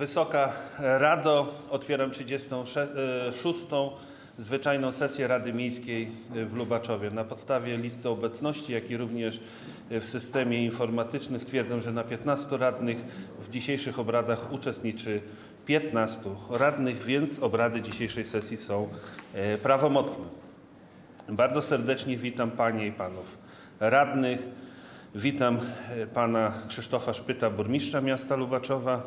Wysoka Rado, otwieram 36. zwyczajną sesję Rady Miejskiej w Lubaczowie. Na podstawie listy obecności, jak i również w systemie informatycznym stwierdzam, że na 15 radnych w dzisiejszych obradach uczestniczy 15 radnych, więc obrady dzisiejszej sesji są e, prawomocne. Bardzo serdecznie witam Panie i Panów radnych. Witam e, Pana Krzysztofa Szpyta, burmistrza miasta Lubaczowa.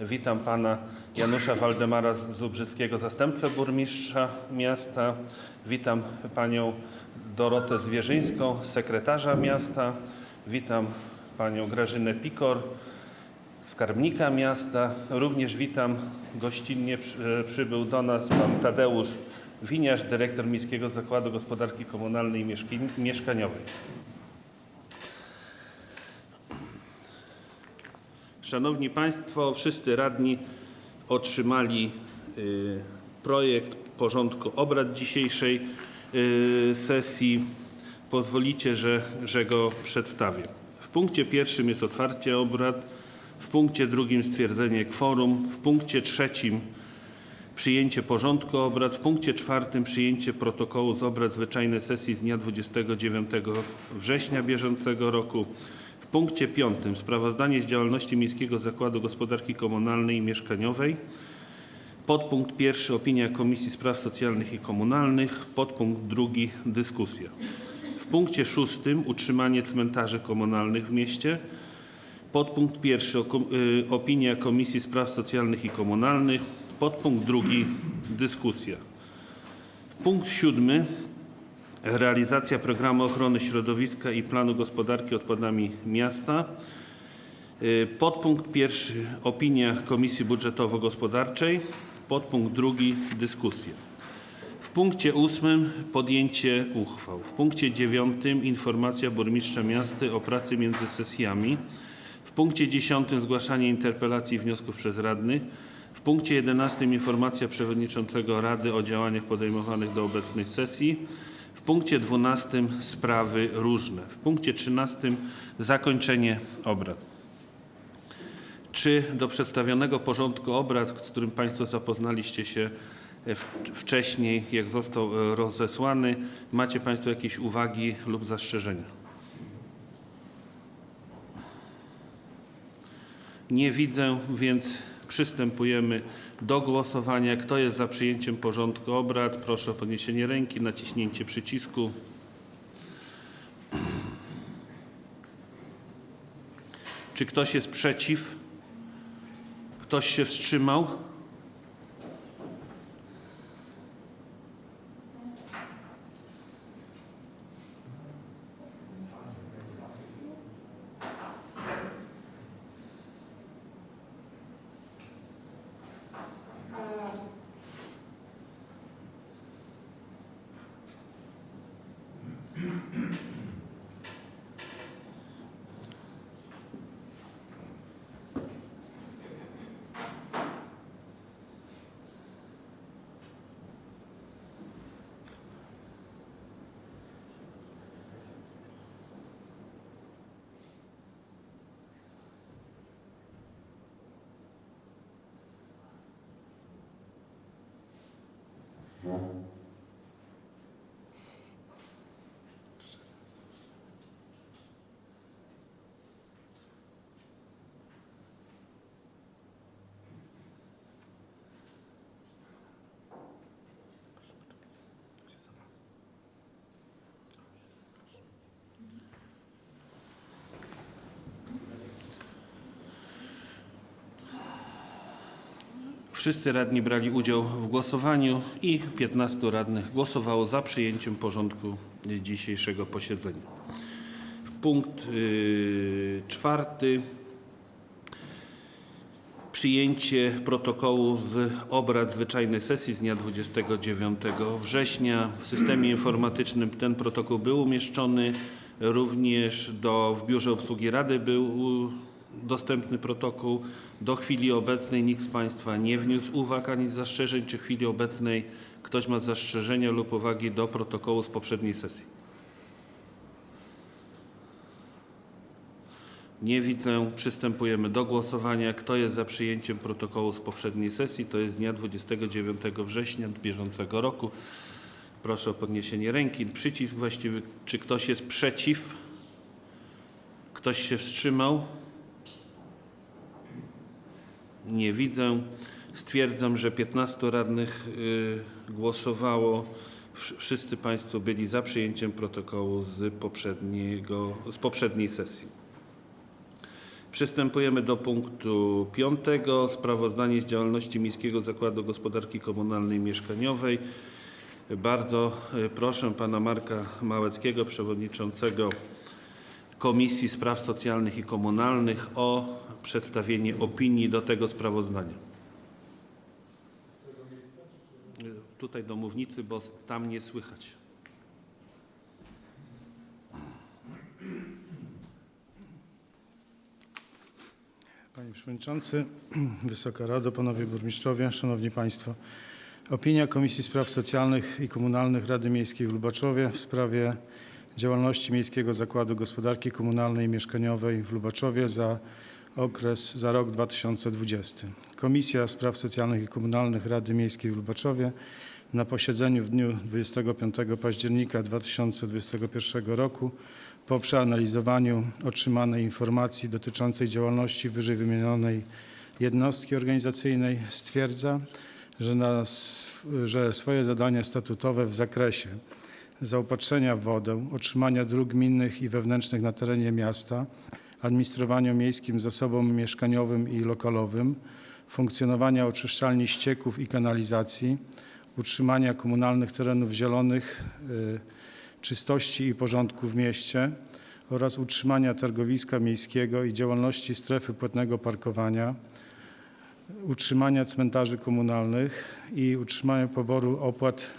Witam Pana Janusza Waldemara Zubrzyckiego, zastępcę burmistrza miasta. Witam Panią Dorotę Zwierzyńską, sekretarza miasta. Witam Panią Grażynę Pikor, skarbnika miasta. Również witam gościnnie przy- przybył do nas Pan Tadeusz Winiarz, dyrektor Miejskiego Zakładu Gospodarki Komunalnej i Mieszkaniowej. Szanowni Państwo, wszyscy radni otrzymali y, projekt porządku obrad dzisiejszej y, sesji. Pozwolicie, że, że go przedstawię. W punkcie pierwszym jest otwarcie obrad, w punkcie drugim stwierdzenie kworum, w punkcie trzecim przyjęcie porządku obrad, w punkcie czwartym przyjęcie protokołu z obrad zwyczajnej sesji z dnia 29 września bieżącego roku, punkcie piątym sprawozdanie z działalności Miejskiego Zakładu Gospodarki Komunalnej i Mieszkaniowej, podpunkt pierwszy opinia Komisji Spraw Socjalnych i Komunalnych, podpunkt drugi dyskusja. W punkcie szóstym utrzymanie cmentarzy komunalnych w mieście, Podpunkt pierwszy y, opinia Komisji Spraw Socjalnych i Komunalnych. Podpunkt drugi dyskusja. Punkt siódmy realizacja programu ochrony środowiska i planu gospodarki odpadami miasta. Y, Podpunkt pierwszy opinia Komisji Budżetowo-Gospodarczej. Podpunkt drugi dyskusja. W punkcie ósmym podjęcie uchwał. W punkcie dziewiątym informacja burmistrza miasta o pracy między sesjami. W punkcie dziesiątym zgłaszanie interpelacji i wniosków przez radnych. W punkcie jedenastym informacja przewodniczącego Rady o działaniach podejmowanych do obecnej sesji. Punkcie dwunastym sprawy różne. W punkcie trzynastym zakończenie obrad. Czy do przedstawionego porządku obrad, z którym Państwo zapoznaliście się e, wcześniej, jak został e, rozesłany, macie Państwo jakieś uwagi lub zastrzeżenia? Nie widzę, więc przystępujemy do głosowania. Kto jest za przyjęciem porządku obrad? Proszę o podniesienie ręki, naciśnięcie przycisku. Czy ktoś jest przeciw? Ktoś się wstrzymał? Wszyscy radni brali udział w głosowaniu i 15 radnych głosowało za przyjęciem porządku dzisiejszego posiedzenia. Punkt yy, czwarty. Przyjęcie protokołu z obrad zwyczajnej sesji z dnia 29 września. W systemie informatycznym ten protokół był umieszczony. Również do, w Biurze Obsługi Rady był dostępny protokół. Do chwili obecnej nikt z Państwa nie wniósł uwag ani zastrzeżeń. Czy w chwili obecnej ktoś ma zastrzeżenia lub uwagi do protokołu z poprzedniej sesji? Nie widzę. Przystępujemy do głosowania. Kto jest za przyjęciem protokołu z poprzedniej sesji? To jest dnia 29 września bieżącego roku. Proszę o podniesienie ręki. Przycisk właściwy. Czy ktoś jest przeciw? Ktoś się wstrzymał? Nie widzę. Stwierdzam, że 15 radnych y, głosowało. Wsz- Wszyscy Państwo byli za przyjęciem protokołu z, poprzedniego, z poprzedniej sesji. Przystępujemy do punktu piątego. Sprawozdanie z działalności Miejskiego Zakładu Gospodarki Komunalnej i Mieszkaniowej. Bardzo y, proszę pana Marka Małeckiego, przewodniczącego Komisji Spraw Socjalnych i Komunalnych o przedstawienie opinii do tego sprawozdania. Tutaj do mównicy, bo tam nie słychać. Panie Przewodniczący, Wysoka Rado, Panowie Burmistrzowie, Szanowni Państwo. Opinia Komisji Spraw Socjalnych i Komunalnych Rady Miejskiej w Lubaczowie w sprawie działalności Miejskiego Zakładu Gospodarki Komunalnej i Mieszkaniowej w Lubaczowie za okres, za rok 2020. Komisja Spraw Socjalnych i Komunalnych Rady Miejskiej w Lubaczowie na posiedzeniu w dniu 25 października 2021 roku po przeanalizowaniu otrzymanej informacji dotyczącej działalności wyżej wymienionej jednostki organizacyjnej stwierdza, że, na, że swoje zadania statutowe w zakresie zaopatrzenia w wodę, utrzymania dróg gminnych i wewnętrznych na terenie miasta, administrowania miejskim zasobom mieszkaniowym i lokalowym, funkcjonowania oczyszczalni ścieków i kanalizacji, utrzymania komunalnych terenów zielonych, y, czystości i porządku w mieście oraz utrzymania targowiska miejskiego i działalności strefy płatnego parkowania, utrzymania cmentarzy komunalnych i utrzymania poboru opłat,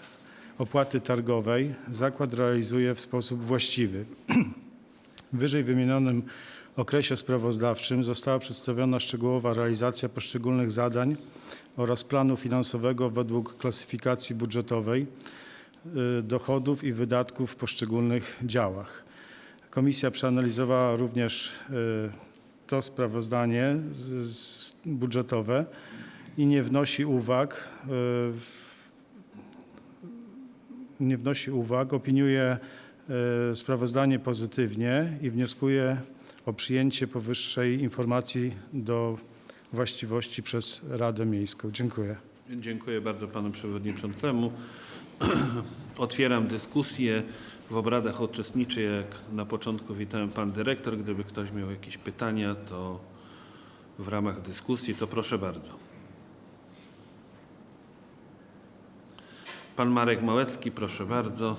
opłaty targowej zakład realizuje w sposób właściwy. Wyżej wymienionym okresie sprawozdawczym została przedstawiona szczegółowa realizacja poszczególnych zadań oraz planu finansowego według klasyfikacji budżetowej y, dochodów i wydatków w poszczególnych działach. Komisja przeanalizowała również y, to sprawozdanie budżetowe i nie wnosi uwag, y, nie wnosi uwag, opiniuje sprawozdanie pozytywnie i wnioskuje o przyjęcie powyższej informacji do właściwości przez Radę Miejską. Dziękuję. Dziękuję bardzo panu przewodniczącemu. Otwieram dyskusję. W obradach uczestniczy, jak na początku witałem pan dyrektor. Gdyby ktoś miał jakieś pytania, to w ramach dyskusji, to proszę bardzo. Pan Marek Małecki, proszę bardzo.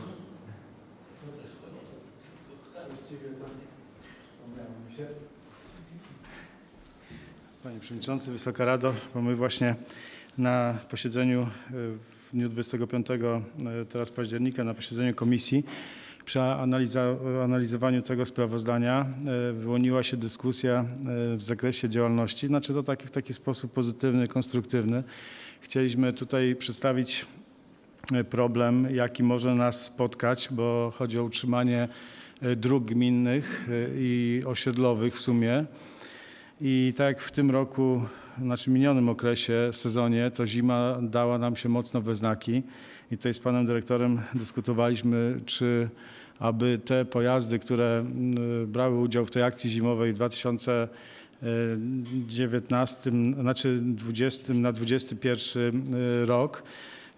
Panie Przewodniczący, Wysoka Rado, bo my właśnie na posiedzeniu e, w dniu 25 e, teraz października, na posiedzeniu komisji, przy analizowaniu tego sprawozdania e, wyłoniła się dyskusja w zakresie działalności, znaczy to taki, w taki sposób pozytywny, konstruktywny. Chcieliśmy tutaj przedstawić problem, jaki może nas spotkać, bo chodzi o utrzymanie dróg gminnych i osiedlowych w sumie. I tak w tym roku, znaczy minionym okresie, sezonie, to zima dała nam się mocno we znaki. I tutaj z panem dyrektorem dyskutowaliśmy, czy aby te pojazdy, które brały udział w tej akcji zimowej w 2019, znaczy 20 na 21 rok,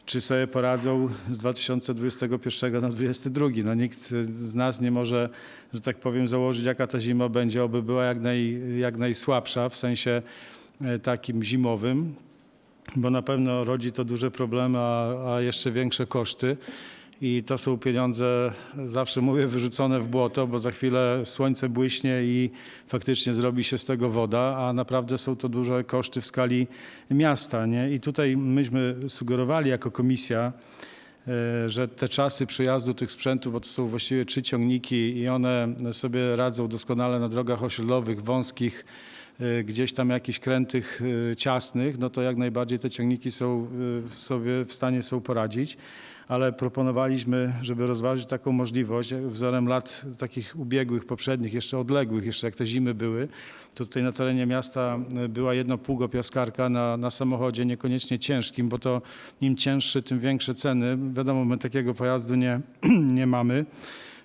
czy sobie poradzą z 2021 na 2022. No nikt z nas nie może, że tak powiem, założyć, jaka ta zima będzie, oby była jak, naj, jak najsłabsza w sensie e, takim zimowym, bo na pewno rodzi to duże problemy, a, a jeszcze większe koszty. I to są pieniądze, zawsze mówię, wyrzucone w błoto, bo za chwilę słońce błyśnie i faktycznie zrobi się z tego woda, a naprawdę są to duże koszty w skali miasta. Nie? I tutaj myśmy sugerowali jako komisja, e, że te czasy przejazdu tych sprzętów, bo to są właściwie trzy ciągniki i one sobie radzą doskonale na drogach osiedlowych, wąskich, y, gdzieś tam jakichś krętych y, ciasnych, no to jak najbardziej te ciągniki są sobie w stanie są poradzić. Ale proponowaliśmy, żeby rozważyć taką możliwość, wzorem lat takich ubiegłych, poprzednich, jeszcze odległych, jeszcze jak te zimy były, to tutaj na terenie miasta y, była jedna pługopiaskarka na, na samochodzie, niekoniecznie ciężkim, bo to im cięższy, tym większe ceny. Wiadomo, my takiego pojazdu nie, nie mamy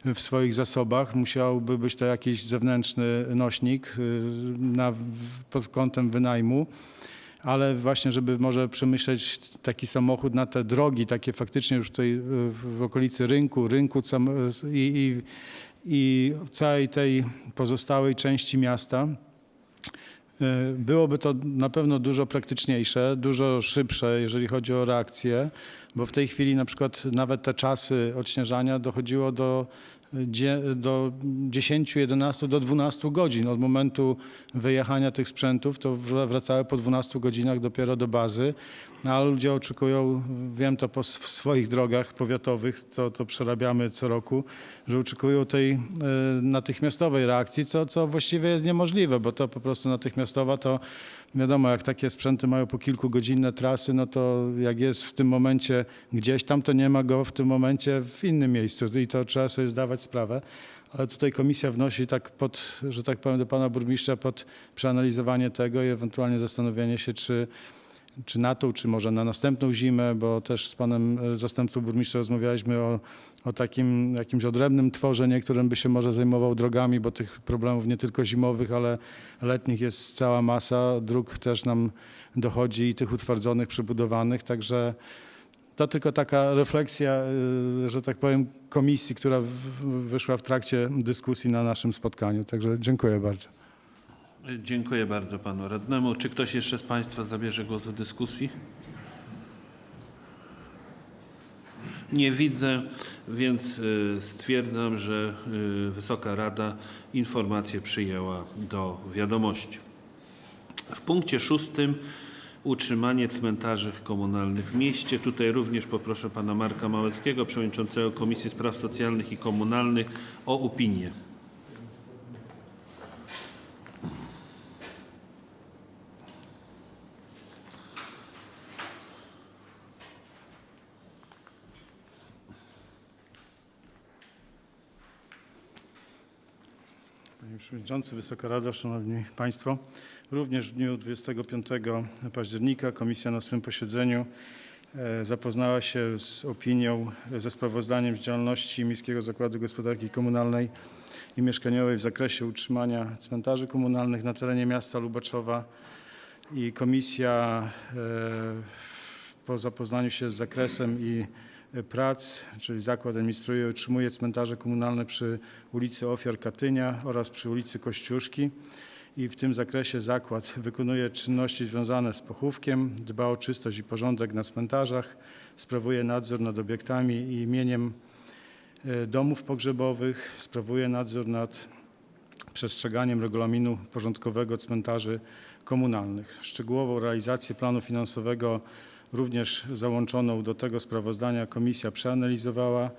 w swoich zasobach. Musiałby być to jakiś zewnętrzny nośnik y, na, pod kątem wynajmu. Ale właśnie, żeby może przemyśleć taki samochód na te drogi, takie faktycznie już tutaj y, w okolicy rynku, rynku sam- i, i, i całej tej pozostałej części miasta, y, byłoby to na pewno dużo praktyczniejsze, dużo szybsze, jeżeli chodzi o reakcję, bo w tej chwili na przykład nawet te czasy odśnieżania dochodziło do, do 10, 11, do 12 godzin. Od momentu wyjechania tych sprzętów, to wr- wracały po 12 godzinach dopiero do bazy, no, ale ludzie oczekują, wiem to po swoich drogach powiatowych, to, to przerabiamy co roku, że oczekują tej e, natychmiastowej reakcji, co, co właściwie jest niemożliwe, bo to po prostu natychmiastowa to wiadomo, jak takie sprzęty mają po kilkugodzinne trasy, no to jak jest w tym momencie gdzieś tam, to nie ma go w tym momencie w innym miejscu i to trzeba sobie zdawać sprawę. Ale tutaj komisja wnosi tak pod, że tak powiem, do pana burmistrza pod przeanalizowanie tego i ewentualnie zastanowienie się, czy czy na tą, czy może na następną zimę, bo też z panem e, zastępcą burmistrza rozmawialiśmy o, o takim jakimś odrębnym tworze, niektórym by się może zajmował drogami, bo tych problemów nie tylko zimowych, ale letnich jest cała masa. Dróg też nam dochodzi i tych utwardzonych, przebudowanych, także to tylko taka refleksja, y, że tak powiem, komisji, która wyszła w trakcie dyskusji na naszym spotkaniu. Także dziękuję bardzo. Dziękuję bardzo panu radnemu. Czy ktoś jeszcze z państwa zabierze głos w dyskusji? Nie widzę, więc y, stwierdzam, że y, Wysoka Rada informację przyjęła do wiadomości. W punkcie szóstym utrzymanie cmentarzy komunalnych w mieście. Tutaj również poproszę pana Marka Małeckiego, przewodniczącego Komisji Spraw Socjalnych i Komunalnych o opinię. Panie Przewodniczący, Wysoka Rado, Szanowni Państwo. Również w dniu 25 października Komisja na swym posiedzeniu e, zapoznała się z opinią, e, ze sprawozdaniem z działalności Miejskiego Zakładu Gospodarki Komunalnej i Mieszkaniowej w zakresie utrzymania cmentarzy komunalnych na terenie miasta Lubaczowa i komisja e, po zapoznaniu się z zakresem i prac, czyli zakład administruje i utrzymuje cmentarze komunalne przy ulicy Ofiar Katynia oraz przy ulicy Kościuszki i w tym zakresie zakład wykonuje czynności związane z pochówkiem, dba o czystość i porządek na cmentarzach, sprawuje nadzór nad obiektami i imieniem e, domów pogrzebowych, sprawuje nadzór nad przestrzeganiem regulaminu porządkowego cmentarzy komunalnych. Szczegółową realizację planu finansowego również załączoną do tego sprawozdania komisja przeanalizowała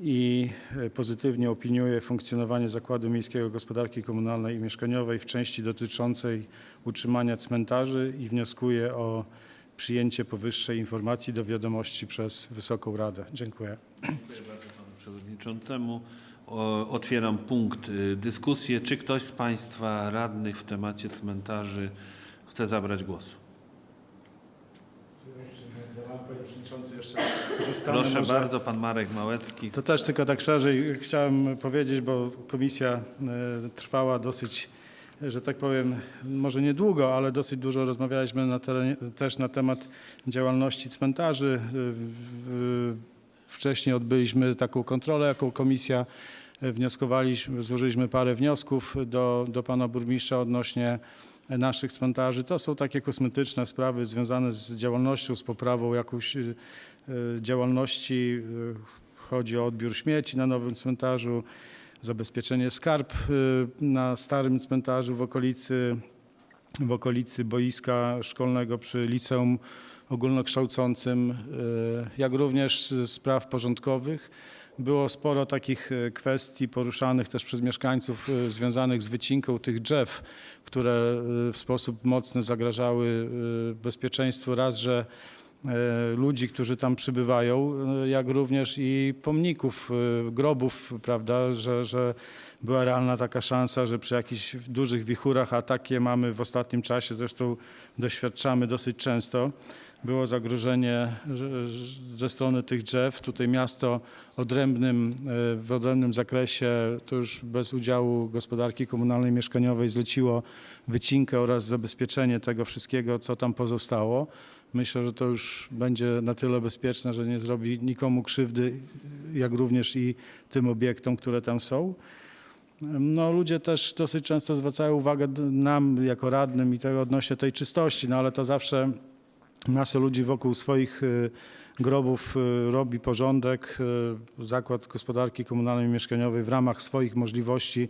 i e, pozytywnie opiniuje funkcjonowanie Zakładu Miejskiego Gospodarki Komunalnej i Mieszkaniowej w części dotyczącej utrzymania cmentarzy i wnioskuje o przyjęcie powyższej informacji do wiadomości przez Wysoką Radę. Dziękuję. Dziękuję bardzo panu przewodniczącemu. Otwieram punkt y, dyskusji. Czy ktoś z państwa radnych w temacie cmentarzy chce zabrać głos? Panie Przewodniczący, jeszcze Proszę bardzo, pan Marek Małecki. To też tylko tak szerzej chciałem powiedzieć, bo komisja e, trwała dosyć, że tak powiem, może niedługo, ale dosyć dużo rozmawialiśmy na terenie, też na temat działalności cmentarzy. E, Wcześniej odbyliśmy taką kontrolę jako komisja. E, Wnioskowaliśmy, złożyliśmy parę wniosków do, do pana burmistrza odnośnie naszych cmentarzy. To są takie kosmetyczne sprawy związane z działalnością, z poprawą jakąś e, działalności. e, Chodzi o odbiór śmieci na nowym cmentarzu, zabezpieczenie skarb na starym cmentarzu w okolicy, w okolicy boiska szkolnego przy liceum ogólnokształcącym, jak również spraw porządkowych. Było sporo takich e, kwestii poruszanych też przez mieszkańców e, związanych z wycinką tych drzew, które e, w sposób mocny zagrażały bezpieczeństwu. Raz, że ludzi, którzy tam przybywają, e, jak również i pomników, e, grobów, prawda, że, że była realna taka szansa, że przy jakichś dużych wichurach, a takie mamy w ostatnim czasie, zresztą doświadczamy dosyć często, było zagrożenie że- że ze strony tych drzew. Tutaj miasto odrębnym, e, w odrębnym zakresie, to już bez udziału gospodarki komunalnej mieszkaniowej zleciło wycinkę oraz zabezpieczenie tego wszystkiego, co tam pozostało. Myślę, że to już będzie na tyle bezpieczne, że nie zrobi nikomu krzywdy, jak również i tym obiektom, które tam są. No, ludzie też dosyć często zwracają uwagę nam jako radnym i tego odnośnie tej czystości, no ale to zawsze masę ludzi wokół swoich y, grobów y, robi porządek. Y, Zakład Gospodarki Komunalnej i Mieszkaniowej w ramach swoich możliwości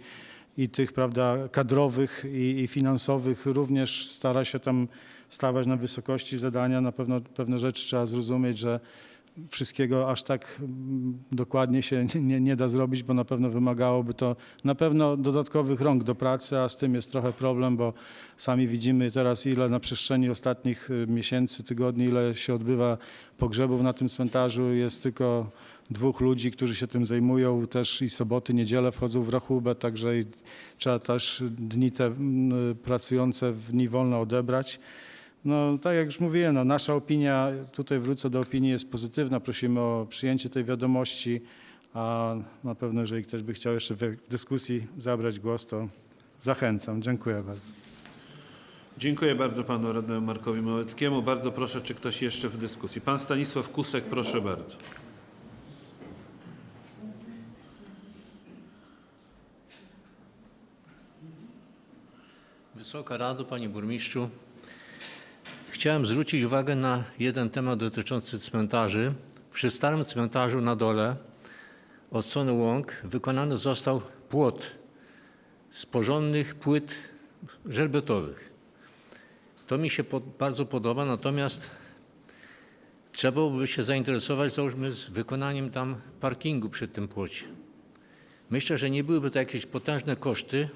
i tych prawda, kadrowych i, i finansowych również stara się tam stawać na wysokości zadania. Na pewno pewne rzeczy trzeba zrozumieć, że wszystkiego aż tak mm, dokładnie się nie, nie da zrobić, bo na pewno wymagałoby to na pewno dodatkowych rąk do pracy, a z tym jest trochę problem, bo sami widzimy teraz ile na przestrzeni ostatnich y, miesięcy, tygodni, ile się odbywa pogrzebów na tym cmentarzu. Jest tylko dwóch ludzi, którzy się tym zajmują. Też i soboty, niedziele wchodzą w rachubę, także trzeba też dni te mm, pracujące w dni wolne odebrać. No, tak jak już mówiłem, no, nasza opinia, tutaj wrócę do opinii, jest pozytywna. Prosimy o przyjęcie tej wiadomości, a na pewno, jeżeli ktoś by chciał jeszcze w dyskusji zabrać głos, to zachęcam. Dziękuję bardzo. Dziękuję bardzo panu radnemu Markowi Małeckiemu. Bardzo proszę, czy ktoś jeszcze w dyskusji. Pan Stanisław Kusek, proszę bardzo. Wysoka Rado, Panie Burmistrzu. Chciałem zwrócić uwagę na jeden temat dotyczący cmentarzy. Przy starym cmentarzu na dole, od strony łąk, wykonany został płot z porządnych płyt żelbetowych. To mi się bardzo podoba, natomiast trzeba byłoby się zainteresować, załóżmy, z wykonaniem tam parkingu przy tym płocie. Myślę, że nie byłyby to jakieś potężne koszty,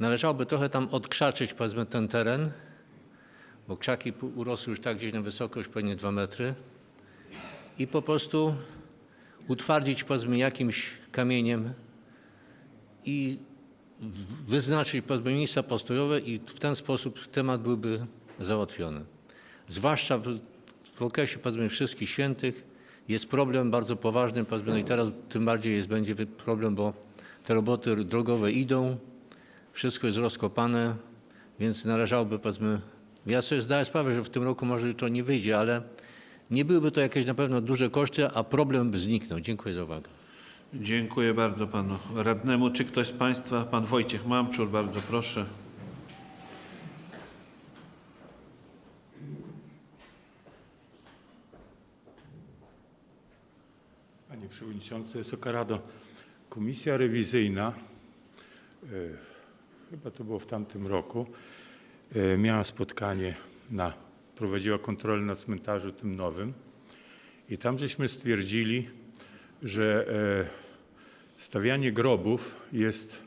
Należałoby trochę tam odkrzaczyć powiedzmy ten teren, bo krzaki urosły już tak gdzieś na wysokość pewnie 2 metry i po prostu utwardzić powiedzmy jakimś kamieniem i wyznaczyć powiedzmy miejsca postojowe i w ten sposób temat byłby załatwiony. Zwłaszcza w, w okresie powiedzmy wszystkich świętych jest problem bardzo poważny, powiedzmy, no i teraz tym bardziej jest, będzie problem, bo te roboty drogowe idą, wszystko jest rozkopane, więc należałoby, powiedzmy, ja sobie zdaję sprawę, że w tym roku może to nie wyjdzie, ale nie byłyby to jakieś na pewno duże koszty, a problem by zniknął. Dziękuję za uwagę. Dziękuję bardzo panu radnemu. Czy ktoś z państwa, pan Wojciech Mamczur, bardzo proszę. Panie Przewodniczący, Wysoka Rado, Komisja Rewizyjna, e, chyba to było w tamtym roku, miała spotkanie, na, prowadziła kontrolę na cmentarzu tym nowym i tam żeśmy stwierdzili, że e, stawianie grobów jest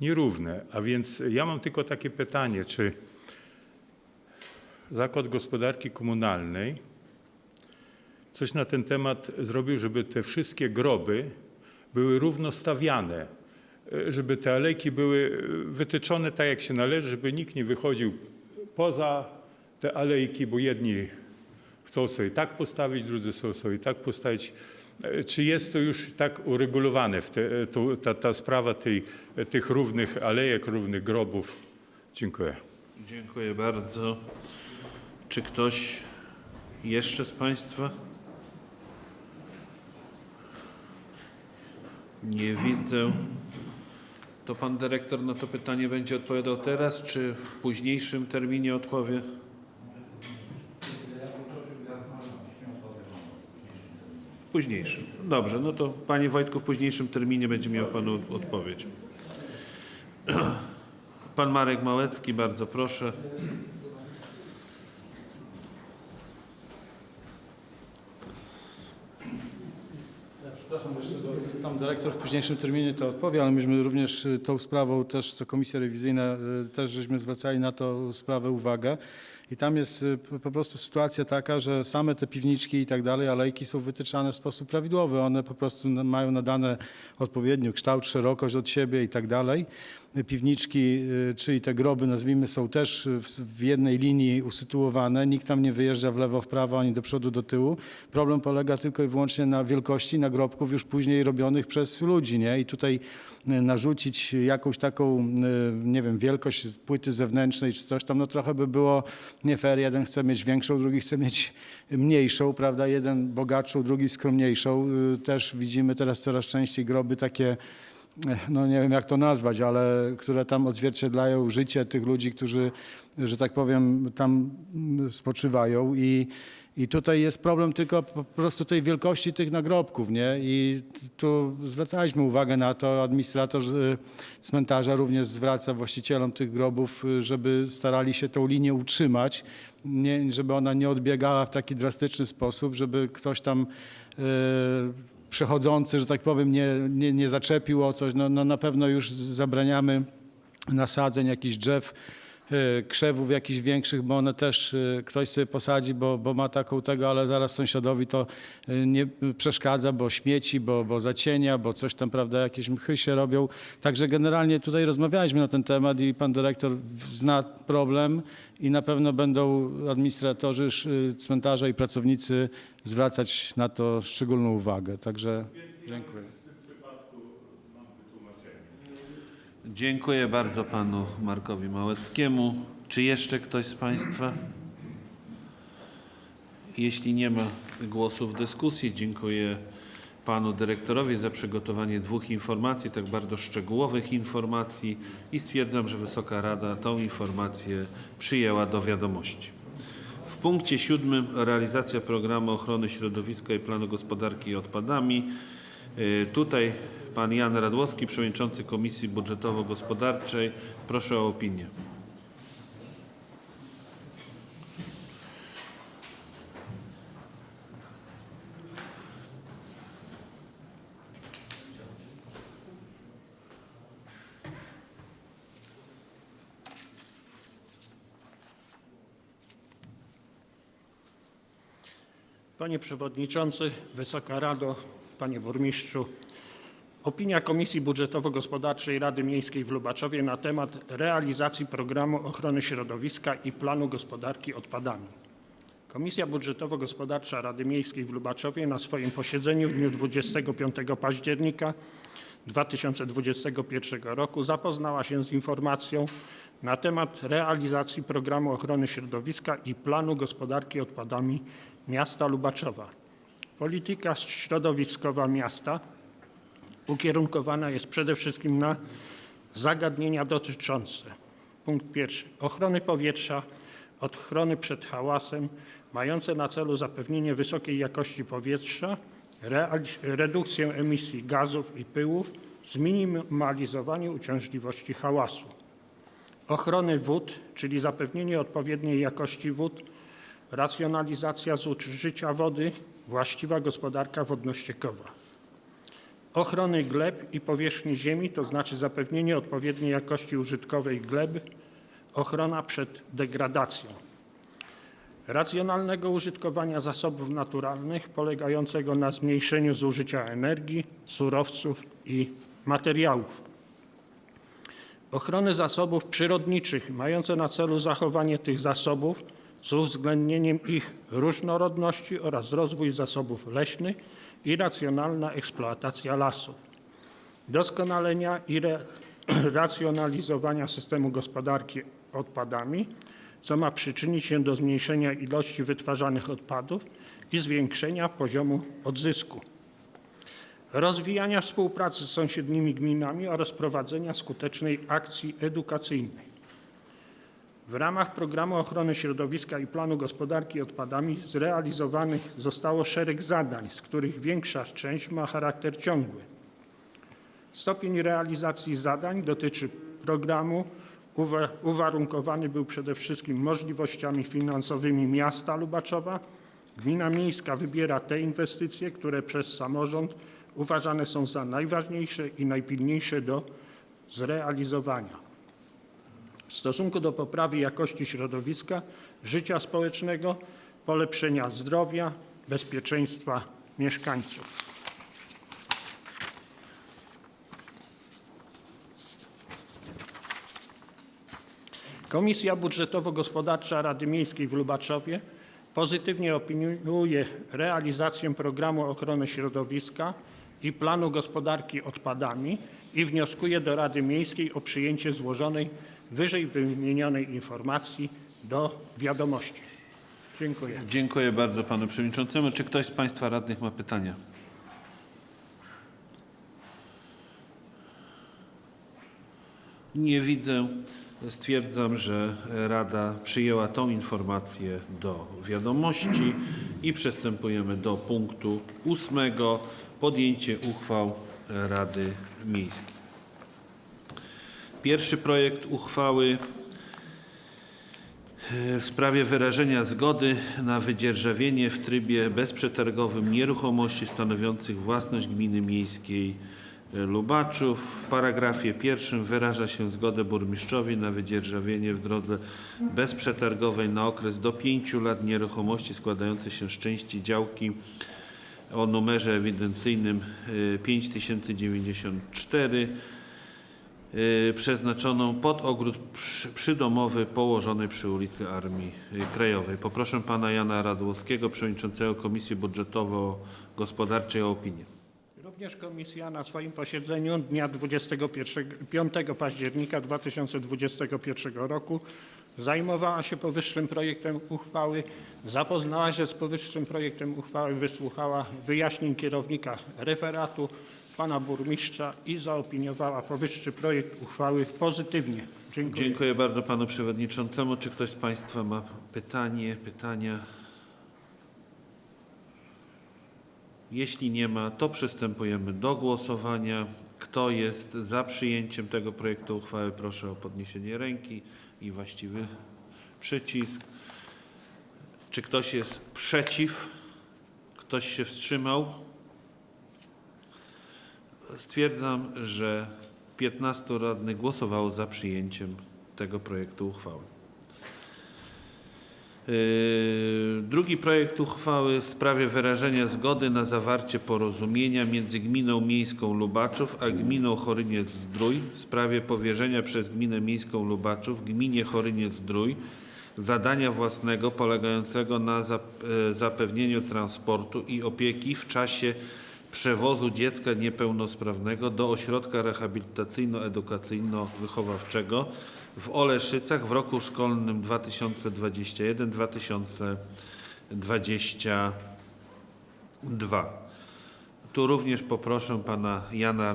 nierówne. A więc ja mam tylko takie pytanie, czy Zakład Gospodarki Komunalnej coś na ten temat zrobił, żeby te wszystkie groby były równo stawiane, e, żeby te alejki były e, wytyczone tak, jak się należy, żeby nikt nie wychodził poza te alejki, bo jedni chcą sobie tak postawić, drudzy chcą sobie tak postawić. E, Czy jest to już tak uregulowane, te, e, to, ta, ta sprawa tej, e, tych równych alejek, równych grobów? Dziękuję. Dziękuję bardzo. Czy ktoś jeszcze z państwa? Nie widzę. To pan dyrektor na to pytanie będzie odpowiadał teraz, czy w późniejszym terminie odpowie? W późniejszym. Dobrze, no to panie Wojtku, w późniejszym terminie będzie miał panu odpowiedź. Pan Marek Małecki, bardzo proszę. Przepraszam, jeszcze do- tam dyrektor w późniejszym terminie to odpowie, ale myśmy również y, tą sprawą też, co komisja rewizyjna, y, też żeśmy zwracali na tą sprawę uwagę. I tam jest y, po- prostu sytuacja taka, że same te piwniczki i tak dalej, alejki są wytyczane w sposób prawidłowy. One po prostu mają nadane odpowiednio kształt, szerokość od siebie i tak dalej. Piwniczki, y, czyli te groby, nazwijmy, są też w, jednej linii usytuowane. Nikt tam nie wyjeżdża w lewo, w prawo, ani do przodu, do tyłu. Problem polega tylko i wyłącznie na wielkości nagrobków już później robionych przez ludzi, nie? I tutaj y, narzucić jakąś taką, y, nie wiem, wielkość płyty zewnętrznej czy coś tam, no trochę by było nie fair. Jeden chce mieć większą, drugi chce mieć mniejszą, prawda? Jeden bogatszą, drugi skromniejszą. Też widzimy teraz coraz częściej groby takie, no nie wiem jak to nazwać, ale które tam odzwierciedlają życie tych ludzi, którzy, że tak powiem, tam mm, spoczywają i i tutaj jest problem tylko po prostu tej wielkości tych nagrobków, nie? I tu zwracaliśmy uwagę na to, administrator y, cmentarza również zwraca właścicielom tych grobów, y, żeby starali się tą linię utrzymać, nie, żeby ona nie odbiegała w taki drastyczny sposób, żeby ktoś tam y, przechodzący, że tak powiem, nie, nie, nie zaczepił o coś. No, no na pewno już zabraniamy nasadzeń jakichś drzew, krzewów jakichś większych, bo one też e, ktoś sobie posadzi, bo, bo ma taką tego, ale zaraz sąsiadowi to e, nie przeszkadza, bo śmieci, bo, bo zacienia, bo coś tam, prawda, jakieś mchy się robią. Także generalnie tutaj rozmawialiśmy na ten temat i pan dyrektor zna problem i na pewno będą administratorzy cmentarza i pracownicy zwracać na to szczególną uwagę. Także dziękuję. Dziękuję bardzo panu Markowi Małeckiemu. Czy jeszcze ktoś z państwa? Jeśli nie ma głosów w dyskusji, dziękuję panu dyrektorowi za przygotowanie dwóch informacji, tak bardzo szczegółowych informacji i stwierdzam, że Wysoka Rada tą informację przyjęła do wiadomości. W punkcie siódmym realizacja programu ochrony środowiska i planu gospodarki odpadami. Y, Tutaj pan Jan Radłowski, przewodniczący Komisji Budżetowo-Gospodarczej. Proszę o opinię. Panie Przewodniczący, Wysoka Rado, Panie Burmistrzu. Opinia Komisji Budżetowo-Gospodarczej Rady Miejskiej w Lubaczowie na temat realizacji programu ochrony środowiska i planu gospodarki odpadami. Komisja Budżetowo-Gospodarcza Rady Miejskiej w Lubaczowie na swoim posiedzeniu w dniu 25 października 2021 roku zapoznała się z informacją na temat realizacji programu ochrony środowiska i planu gospodarki odpadami miasta Lubaczowa. Polityka środowiskowa miasta ukierunkowana jest przede wszystkim na zagadnienia dotyczące punkt pierwszy ochrony powietrza, ochrony przed hałasem, mające na celu zapewnienie wysokiej jakości powietrza, redukcję emisji gazów i pyłów, zminimalizowanie uciążliwości hałasu. Ochrony wód, czyli zapewnienie odpowiedniej jakości wód, racjonalizacja zużycia wody, właściwa gospodarka wodno-ściekowa ochrony gleb i powierzchni ziemi, to znaczy zapewnienie odpowiedniej jakości użytkowej gleb, ochrona przed degradacją, racjonalnego użytkowania zasobów naturalnych polegającego na zmniejszeniu zużycia energii, surowców i materiałów, ochrony zasobów przyrodniczych mające na celu zachowanie tych zasobów z uwzględnieniem ich różnorodności oraz rozwój zasobów leśnych i racjonalna eksploatacja lasów, doskonalenia i racjonalizowania systemu gospodarki odpadami, co ma przyczynić się do zmniejszenia ilości wytwarzanych odpadów i zwiększenia poziomu odzysku, rozwijania współpracy z sąsiednimi gminami oraz prowadzenia skutecznej akcji edukacyjnej. W ramach programu ochrony środowiska i planu gospodarki odpadami zrealizowanych zostało szereg zadań, z których większa część ma charakter ciągły. Stopień realizacji zadań dotyczy programu uwa- uwarunkowany był przede wszystkim możliwościami finansowymi miasta Lubaczowa. Gmina miejska wybiera te inwestycje, które przez samorząd uważane są za najważniejsze i najpilniejsze do zrealizowania. W stosunku do poprawy jakości środowiska, życia społecznego, polepszenia zdrowia, bezpieczeństwa mieszkańców. Komisja Budżetowo-Gospodarcza Rady Miejskiej w Lubaczowie pozytywnie opiniuje realizację programu ochrony środowiska i planu gospodarki odpadami i wnioskuje do Rady Miejskiej o przyjęcie złożonej wyżej wymienionej informacji do wiadomości. Dziękuję. Dziękuję bardzo panu przewodniczącemu. Czy ktoś z państwa radnych ma pytania? Nie widzę. Stwierdzam, że Rada przyjęła tą informację do wiadomości i przystępujemy do punktu ósmego. Podjęcie uchwał Rady Miejskiej. Pierwszy projekt uchwały w sprawie wyrażenia zgody na wydzierżawienie w trybie bezprzetargowym nieruchomości stanowiących własność gminy miejskiej Lubaczów. W paragrafie pierwszym wyraża się zgodę burmistrzowi na wydzierżawienie w drodze bezprzetargowej na okres do 5 lat nieruchomości składającej się z części działki o numerze ewidencyjnym y, 5094 y, przeznaczoną pod ogród przy- przydomowy położony przy ulicy Armii y, Krajowej. Poproszę pana Jana Radłowskiego, przewodniczącego Komisji Budżetowo-Gospodarczej o opinię. Również komisja na swoim posiedzeniu dnia 21, 5 października 2021 roku zajmowała się powyższym projektem uchwały, zapoznała się z powyższym projektem uchwały, wysłuchała wyjaśnień kierownika referatu, pana burmistrza i zaopiniowała powyższy projekt uchwały pozytywnie. Dziękuję. Dziękuję bardzo panu przewodniczącemu. Czy ktoś z państwa ma pytanie, pytania? Jeśli nie ma, to przystępujemy do głosowania. Kto jest za przyjęciem tego projektu uchwały, proszę o podniesienie ręki i właściwy przycisk. Czy ktoś jest przeciw? Ktoś się wstrzymał? Stwierdzam, że 15 radnych głosowało za przyjęciem tego projektu uchwały. Yy, Drugi projekt uchwały w sprawie wyrażenia zgody na zawarcie porozumienia między Gminą Miejską Lubaczów a Gminą Choryniec-Zdrój w sprawie powierzenia przez Gminę Miejską Lubaczów Gminie Choryniec-Zdrój zadania własnego polegającego na e, zapewnieniu transportu i opieki w czasie przewozu dziecka niepełnosprawnego do ośrodka rehabilitacyjno-edukacyjno-wychowawczego w Oleszycach w roku szkolnym 2021-2022. Tu również poproszę pana Jana,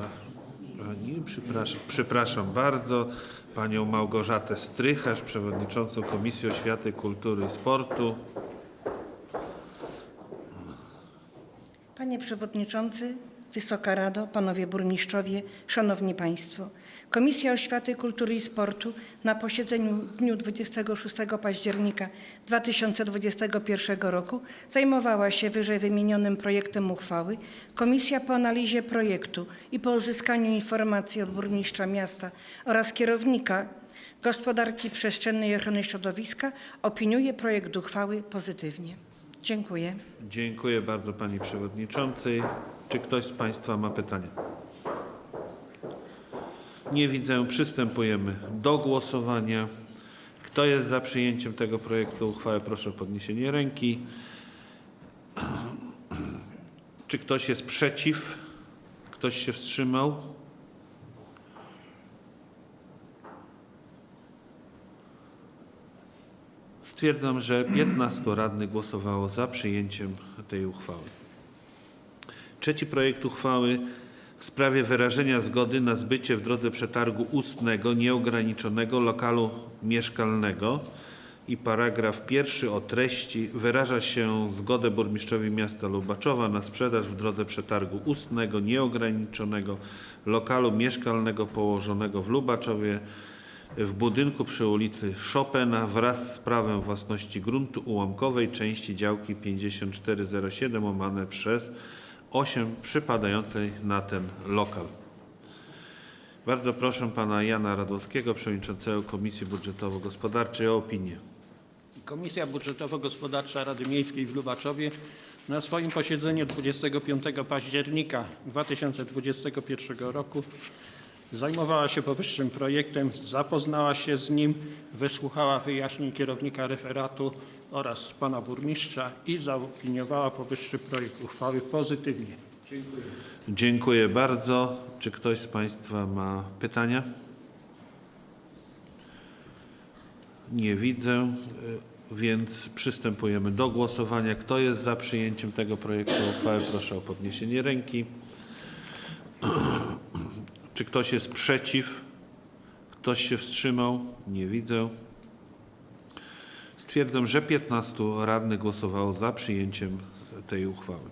nie, przepraszam, przepraszam bardzo, panią Małgorzatę Strycharz, przewodniczącą Komisji Oświaty, Kultury i Sportu. Panie Przewodniczący, Wysoka Rado, Panowie Burmistrzowie, Szanowni Państwo. Komisja Oświaty, Kultury i Sportu na posiedzeniu w dniu 26 października 2021 roku zajmowała się wyżej wymienionym projektem uchwały. Komisja po analizie projektu i po uzyskaniu informacji od burmistrza miasta oraz kierownika gospodarki przestrzennej i ochrony środowiska opiniuje projekt uchwały pozytywnie. Dziękuję. Dziękuję bardzo pani przewodniczącej. Czy ktoś z państwa ma pytania? Nie widzę. Przystępujemy do głosowania. Kto jest za przyjęciem tego projektu uchwały? Proszę o podniesienie ręki. Czy ktoś jest przeciw? Ktoś się wstrzymał? Stwierdzam, że 15 radnych głosowało za przyjęciem tej uchwały. Trzeci projekt uchwały w sprawie wyrażenia zgody na zbycie w drodze przetargu ustnego nieograniczonego lokalu mieszkalnego. I paragraf pierwszy o treści. Wyraża się zgodę burmistrzowi miasta Lubaczowa na sprzedaż w drodze przetargu ustnego nieograniczonego lokalu mieszkalnego położonego w Lubaczowie w budynku przy ulicy Chopina wraz z prawem własności gruntu ułamkowej części działki 5407 łamane przez 8 przypadającej na ten lokal. Bardzo proszę pana Jana Radowskiego, przewodniczącego Komisji Budżetowo-Gospodarczej o opinię. Komisja Budżetowo-Gospodarcza Rady Miejskiej w Lubaczowie na swoim posiedzeniu 25 października 2021 roku zajmowała się powyższym projektem, zapoznała się z nim, wysłuchała wyjaśnień kierownika referatu oraz pana burmistrza i zaopiniowała powyższy projekt uchwały pozytywnie. Dziękuję bardzo. Czy ktoś z Państwa ma pytania? Nie widzę, y, więc przystępujemy do głosowania. Kto jest za przyjęciem tego projektu uchwały? Proszę o podniesienie ręki. Czy ktoś jest przeciw? Ktoś się wstrzymał? Nie widzę. Stwierdzam, że 15 radnych głosowało za przyjęciem tej uchwały.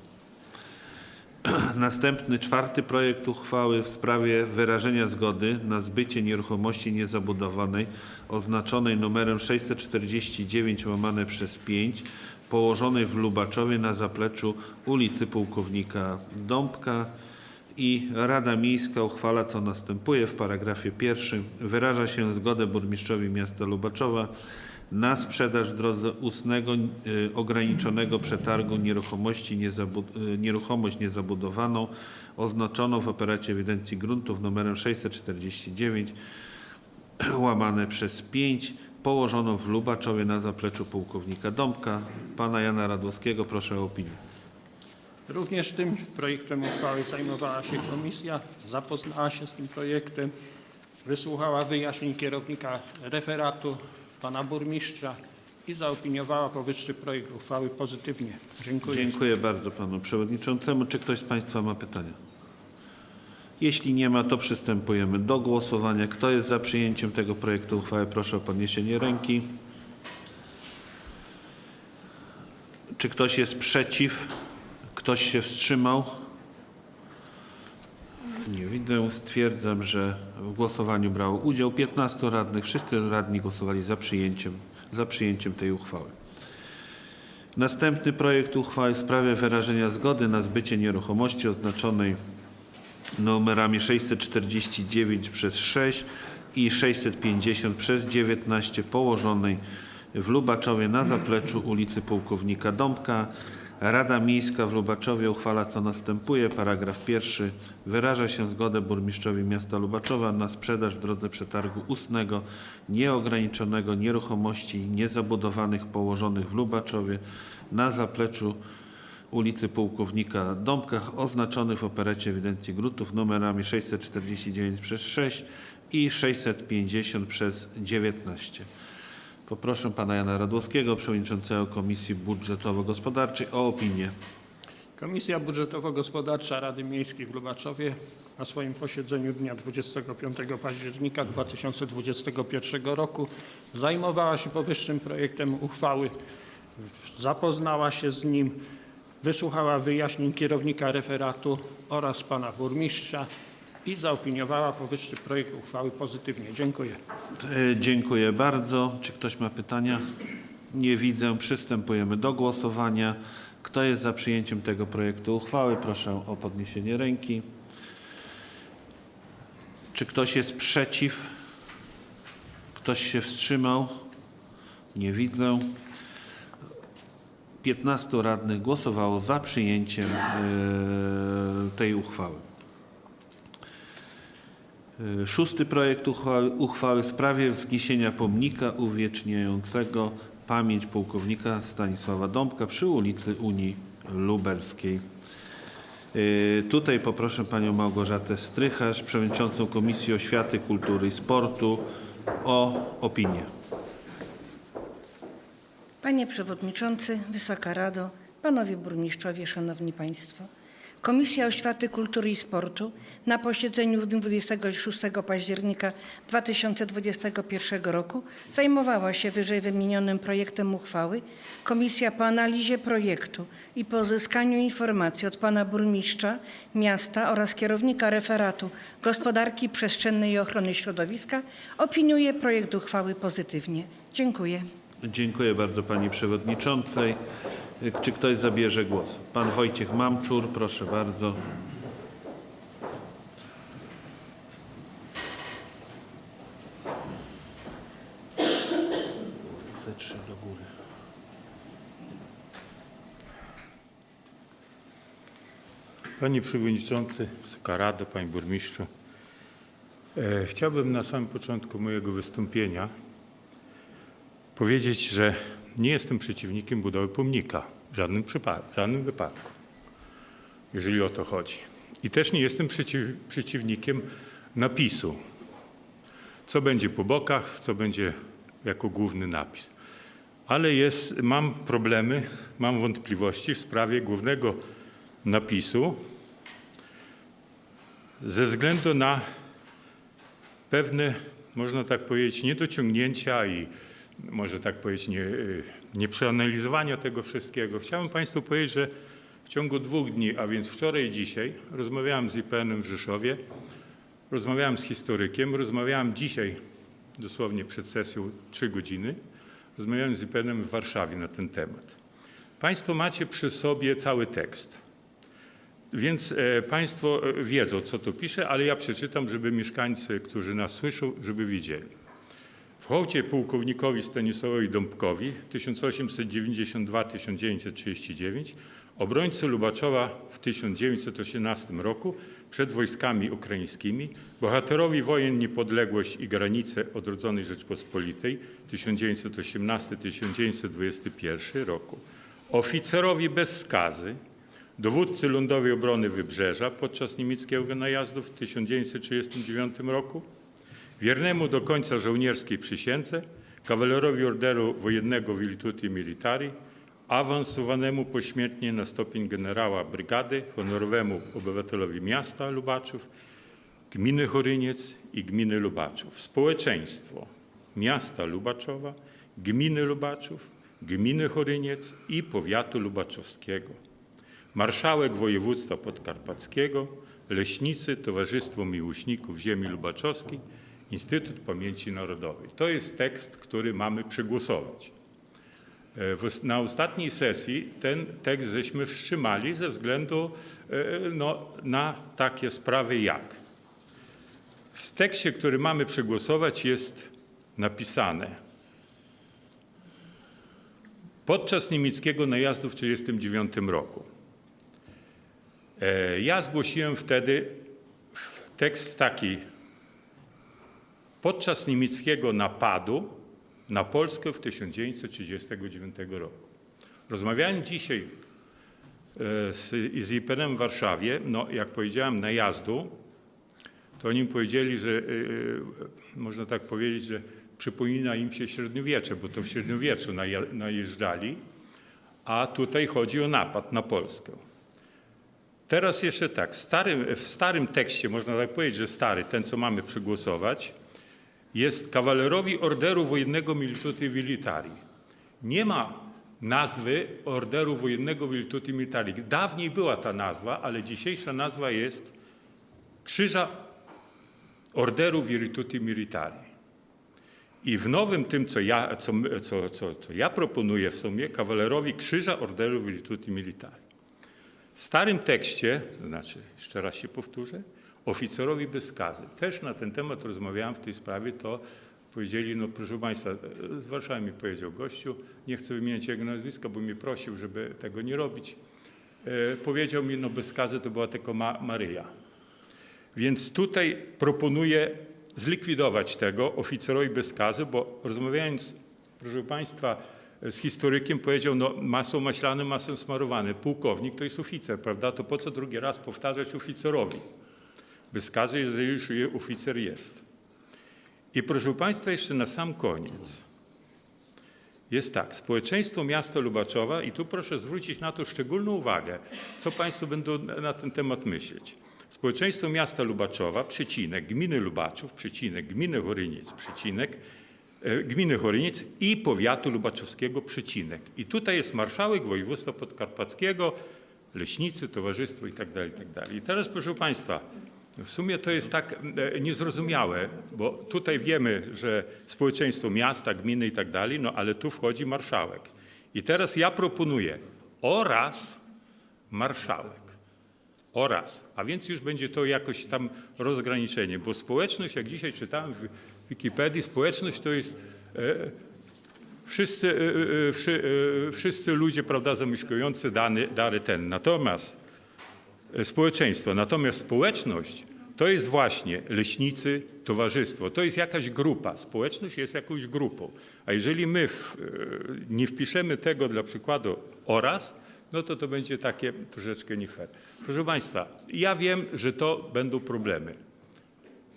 Następny, czwarty projekt uchwały w sprawie wyrażenia zgody na zbycie nieruchomości niezabudowanej oznaczonej numerem 649 łamane przez 5 położonej w Lubaczowie na zapleczu ulicy Pułkownika Dąbka i Rada Miejska uchwala co następuje w paragrafie pierwszym. Wyraża się zgodę burmistrzowi miasta Lubaczowa na sprzedaż w drodze ustnego y, ograniczonego przetargu nieruchomości niezabu, y, nieruchomość niezabudowaną oznaczoną w operacie ewidencji gruntów numerem 649 łamane przez 5 położoną w Lubaczowie na zapleczu pułkownika Dąbka. Pana Jana Radłowskiego proszę o opinię. Również tym projektem uchwały zajmowała się komisja, zapoznała się z tym projektem, wysłuchała wyjaśnień kierownika referatu, pana burmistrza i zaopiniowała powyższy projekt uchwały pozytywnie. Dziękuję. Dziękuję bardzo panu przewodniczącemu. Czy ktoś z państwa ma pytania? Jeśli nie ma, to przystępujemy do głosowania. Kto jest za przyjęciem tego projektu uchwały? Proszę o podniesienie ręki. Czy ktoś jest przeciw? Ktoś się wstrzymał? Nie widzę. Stwierdzam, że w głosowaniu brało udział 15 radnych. Wszyscy radni głosowali za przyjęciem, za przyjęciem tej uchwały. Następny projekt uchwały w sprawie wyrażenia zgody na zbycie nieruchomości oznaczonej numerami 649 przez 6 i 650 przez 19 położonej w Lubaczowie na zapleczu ulicy Pułkownika Dąbka. Rada Miejska w Lubaczowie uchwala co następuje. Paragraf pierwszy. Wyraża się zgodę burmistrzowi miasta Lubaczowa na sprzedaż w drodze przetargu ustnego nieograniczonego nieruchomości niezabudowanych położonych w Lubaczowie na zapleczu ulicy Pułkownika Dąbkach oznaczonych w operecie ewidencji gruntów numerami 649 przez 6 i 650 przez 19. Poproszę pana Jana Radłowskiego, przewodniczącego Komisji Budżetowo-Gospodarczej o opinię. Komisja Budżetowo-Gospodarcza Rady Miejskiej w Lubaczowie na swoim posiedzeniu dnia 25 października 2021 roku zajmowała się powyższym projektem uchwały, zapoznała się z nim, wysłuchała wyjaśnień kierownika referatu oraz pana burmistrza i zaopiniowała powyższy projekt uchwały pozytywnie. Dziękuję. E, Dziękuję bardzo. Czy ktoś ma pytania? Nie widzę. Przystępujemy do głosowania. Kto jest za przyjęciem tego projektu uchwały? Proszę o podniesienie ręki. Czy ktoś jest przeciw? Ktoś się wstrzymał? Nie widzę. 15 radnych głosowało za przyjęciem e, tej uchwały. E, Szósty projekt uchwały, uchwały w sprawie wzniesienia pomnika uwieczniającego pamięć pułkownika Stanisława Dąbka przy ulicy Unii Lubelskiej. E, Tutaj poproszę panią Małgorzatę Strycharz, przewodniczącą Komisji Oświaty, Kultury i Sportu o opinię. Panie Przewodniczący, Wysoka Rado, Panowie Burmistrzowie, Szanowni Państwo. Komisja Oświaty, Kultury i Sportu na posiedzeniu w dniu 26 października 2021 roku zajmowała się wyżej wymienionym projektem uchwały. Komisja po analizie projektu i po uzyskaniu informacji od Pana Burmistrza Miasta oraz kierownika referatu Gospodarki Przestrzennej i Ochrony Środowiska opiniuje projekt uchwały pozytywnie. Dziękuję. Dziękuję bardzo pani przewodniczącej. Czy ktoś zabierze głos? Pan Wojciech Mamczur, proszę bardzo. Ze trzy do góry. Panie Przewodniczący, Wysoka Rado, Panie Burmistrzu. E, chciałbym na samym początku mojego wystąpienia powiedzieć, że nie jestem przeciwnikiem budowy pomnika w żadnym przypadku, w żadnym wypadku, jeżeli o to chodzi. I też nie jestem przeciw, przeciwnikiem napisu, co będzie po bokach, co będzie jako główny napis. Ale jest, mam problemy, mam wątpliwości w sprawie głównego napisu ze względu na pewne, można tak powiedzieć, niedociągnięcia i może tak powiedzieć, nie, y, nieprzeanalizowania tego wszystkiego. Chciałem Państwu powiedzieć, że w ciągu dwóch dni, a więc wczoraj i dzisiaj, rozmawiałem z IPN-em w Rzeszowie, rozmawiałem z historykiem, rozmawiałem dzisiaj, dosłownie przed sesją, trzy godziny, rozmawiałem z IPN-em w Warszawie na ten temat. Państwo macie przy sobie cały tekst. Więc e, Państwo e, wiedzą, co tu pisze, ale ja przeczytam, żeby mieszkańcy, którzy nas słyszą, żeby widzieli. W hołdzie pułkownikowi Stanisławowi Dąbkowi 1892-1939 obrońcy Lubaczowa w 1918 roku przed wojskami ukraińskimi, bohaterowi wojen Niepodległość i granice odrodzonej Rzeczpospolitej 1918-1921 roku, oficerowi bez skazy, dowódcy Lądowej Obrony Wybrzeża podczas niemieckiego najazdu w 1939 roku, wiernemu do końca żołnierskiej przysiędze, kawalerowi Orderu Wojennego Virtuti Militari, awansowanemu pośmiertnie na stopień generała brygady, honorowemu obywatelowi miasta Lubaczów, gminy Choryniec i gminy Lubaczów, społeczeństwo miasta Lubaczowa, gminy Lubaczów, gminy Choryniec i powiatu lubaczowskiego. Marszałek województwa podkarpackiego, leśnicy, Towarzystwo Miłośników Ziemi Lubaczowskiej, Instytut Pamięci Narodowej. To jest tekst, który mamy przegłosować. E, Na ostatniej sesji ten tekst żeśmy wstrzymali ze względu e, no, na takie sprawy jak. W tekście, który mamy przegłosować jest napisane podczas niemieckiego najazdu w 1939 roku E, Ja zgłosiłem wtedy tekst w taki. Podczas niemieckiego napadu na Polskę w 1939 roku. Rozmawiałem dzisiaj e, z, z IPN-em w Warszawie, no jak powiedziałem najazdu, to oni powiedzieli, że e, można tak powiedzieć, że przypomina im się średniowiecze, bo to w średniowieczu najeżdżali, a tutaj chodzi o napad na Polskę. Teraz jeszcze tak, w starym, w starym tekście, można tak powiedzieć, że stary, ten co mamy przegłosować, jest kawalerowi Orderu Wojennego Milituti Militari. Nie ma nazwy Orderu Wojennego Milituti Militari. Dawniej była ta nazwa, ale dzisiejsza nazwa jest Krzyża Orderu Virtuti Militari. I w nowym tym, co ja, co, co, co, co ja proponuję w sumie, kawalerowi Krzyża Orderu Virtuti Militari. W starym tekście, to znaczy, jeszcze raz się powtórzę, oficerowi bez skazy. Też na ten temat rozmawiałem w tej sprawie, to powiedzieli, no proszę Państwa, z Warszawy mi powiedział gościu, nie chcę wymieniać jego nazwiska, bo mnie prosił, żeby tego nie robić. E, powiedział mi, no bez skazy to była tylko Ma Maryja. Więc tutaj proponuję zlikwidować tego oficerowi bez skazy, bo rozmawiając, proszę Państwa, z historykiem powiedział, no masą maślane, masą smarowane. Pułkownik to jest oficer, prawda? To po co drugi raz powtarzać oficerowi? Bez skazy, jeżeli już oficer jest. I proszę Państwa, jeszcze na sam koniec. Jest tak, społeczeństwo miasta Lubaczowa i tu proszę zwrócić na to szczególną uwagę, co Państwo będą na ten temat myśleć. Społeczeństwo miasta Lubaczowa, przecinek, gminy Lubaczów, przecinek, gminy Choryniec, przecinek, e, gminy Choryniec i powiatu lubaczowskiego, przecinek. I tutaj jest marszałek województwa podkarpackiego, leśnicy, towarzystwo i tak dalej, i tak. I teraz proszę Państwa, w sumie to jest tak e, niezrozumiałe, bo tutaj wiemy, że społeczeństwo miasta, gminy i tak dalej, no ale tu wchodzi marszałek. I teraz ja proponuję oraz marszałek. Oraz, a więc już będzie to jakoś tam rozgraniczenie, bo społeczność, jak dzisiaj czytałem w Wikipedii, społeczność to jest e, wszyscy, e, e, e, wszyscy ludzie, prawda, zamieszkujący dany, dany ten. Natomiast społeczeństwo, natomiast społeczność to jest właśnie leśnicy, towarzystwo, to jest jakaś grupa. Społeczność jest jakąś grupą. A jeżeli my w, e, nie wpiszemy tego dla przykładu oraz, no to to będzie takie troszeczkę nie fair. Proszę Państwa, ja wiem, że to będą problemy.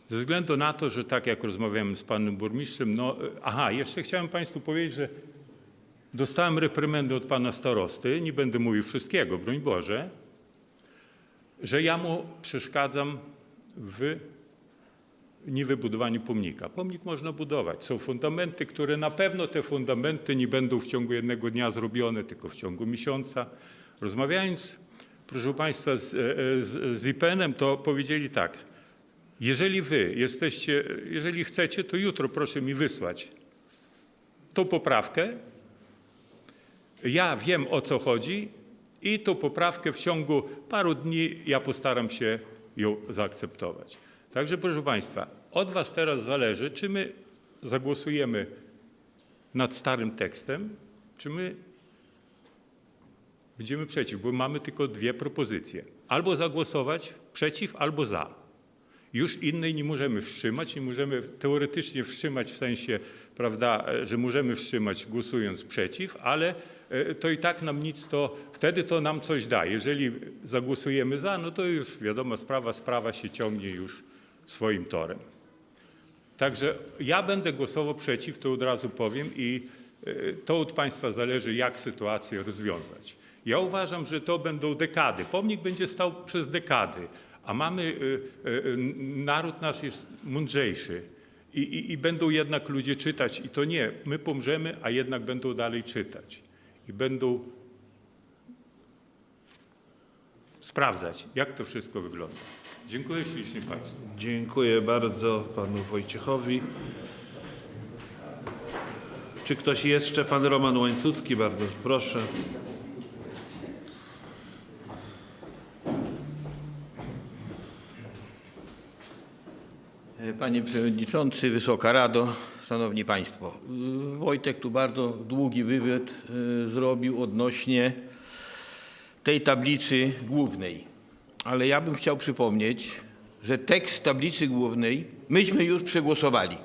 Ze względu na to, że tak jak rozmawiałem z panem burmistrzem, no e, aha, jeszcze chciałem Państwu powiedzieć, że dostałem reprymendę od pana starosty, nie będę mówił wszystkiego, broń Boże, że ja mu przeszkadzam w niewybudowaniu pomnika. Pomnik można budować. Są fundamenty, które na pewno te fundamenty nie będą w ciągu jednego dnia zrobione, tylko w ciągu miesiąca. Rozmawiając, proszę Państwa, z, e, z, z IPN-em, to powiedzieli tak. Jeżeli wy jesteście, jeżeli chcecie, to jutro proszę mi wysłać tą poprawkę. Ja wiem o co chodzi i tą poprawkę w ciągu paru dni ja postaram się ją zaakceptować. Także proszę Państwa, od Was teraz zależy, czy my zagłosujemy nad starym tekstem, czy my będziemy przeciw, bo mamy tylko dwie propozycje. Albo zagłosować przeciw, albo za. Już innej nie możemy wstrzymać, nie możemy teoretycznie wstrzymać w sensie, prawda, e, że możemy wstrzymać głosując przeciw, ale e, to i tak nam nic to, wtedy to nam coś da. Jeżeli zagłosujemy za, no to już wiadomo, sprawa, sprawa się ciągnie już swoim torem. Także ja będę głosował przeciw, to od razu powiem i e, to od Państwa zależy, jak sytuację rozwiązać. Ja uważam, że to będą dekady. Pomnik będzie stał przez dekady, a mamy, e, e, naród nasz jest mądrzejszy i, i, i będą jednak ludzie czytać i to nie, my pomrzemy, a jednak będą dalej czytać i będą sprawdzać, jak to wszystko wygląda. Dziękuję ślicznie Państwu. Dziękuję bardzo panu Wojciechowi. Czy ktoś jeszcze? Pan Roman Łańcucki, bardzo proszę. Panie Przewodniczący, Wysoka Rado, Szanowni Państwo. Y, Wojtek tu bardzo długi wywiad y, zrobił odnośnie tej tablicy głównej. Ale ja bym chciał przypomnieć, że tekst tablicy głównej myśmy już przegłosowali.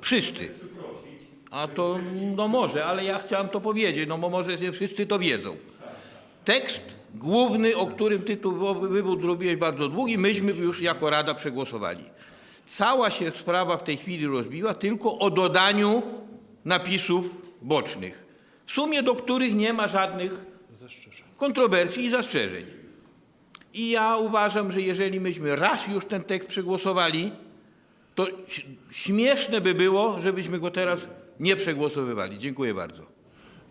Wszyscy. A to, no może, ale ja chciałem to powiedzieć, no bo może nie wszyscy to wiedzą. Tekst główny, o którym ty tu wywód zrobiłeś bardzo długi, myśmy już jako Rada przegłosowali. Cała się sprawa w tej chwili rozbiła tylko o dodaniu napisów bocznych, w sumie do których nie ma żadnych kontrowersji i zastrzeżeń. I ja uważam, że jeżeli myśmy raz już ten tekst przegłosowali, to śmieszne by było, żebyśmy go teraz nie przegłosowywali. Dziękuję bardzo.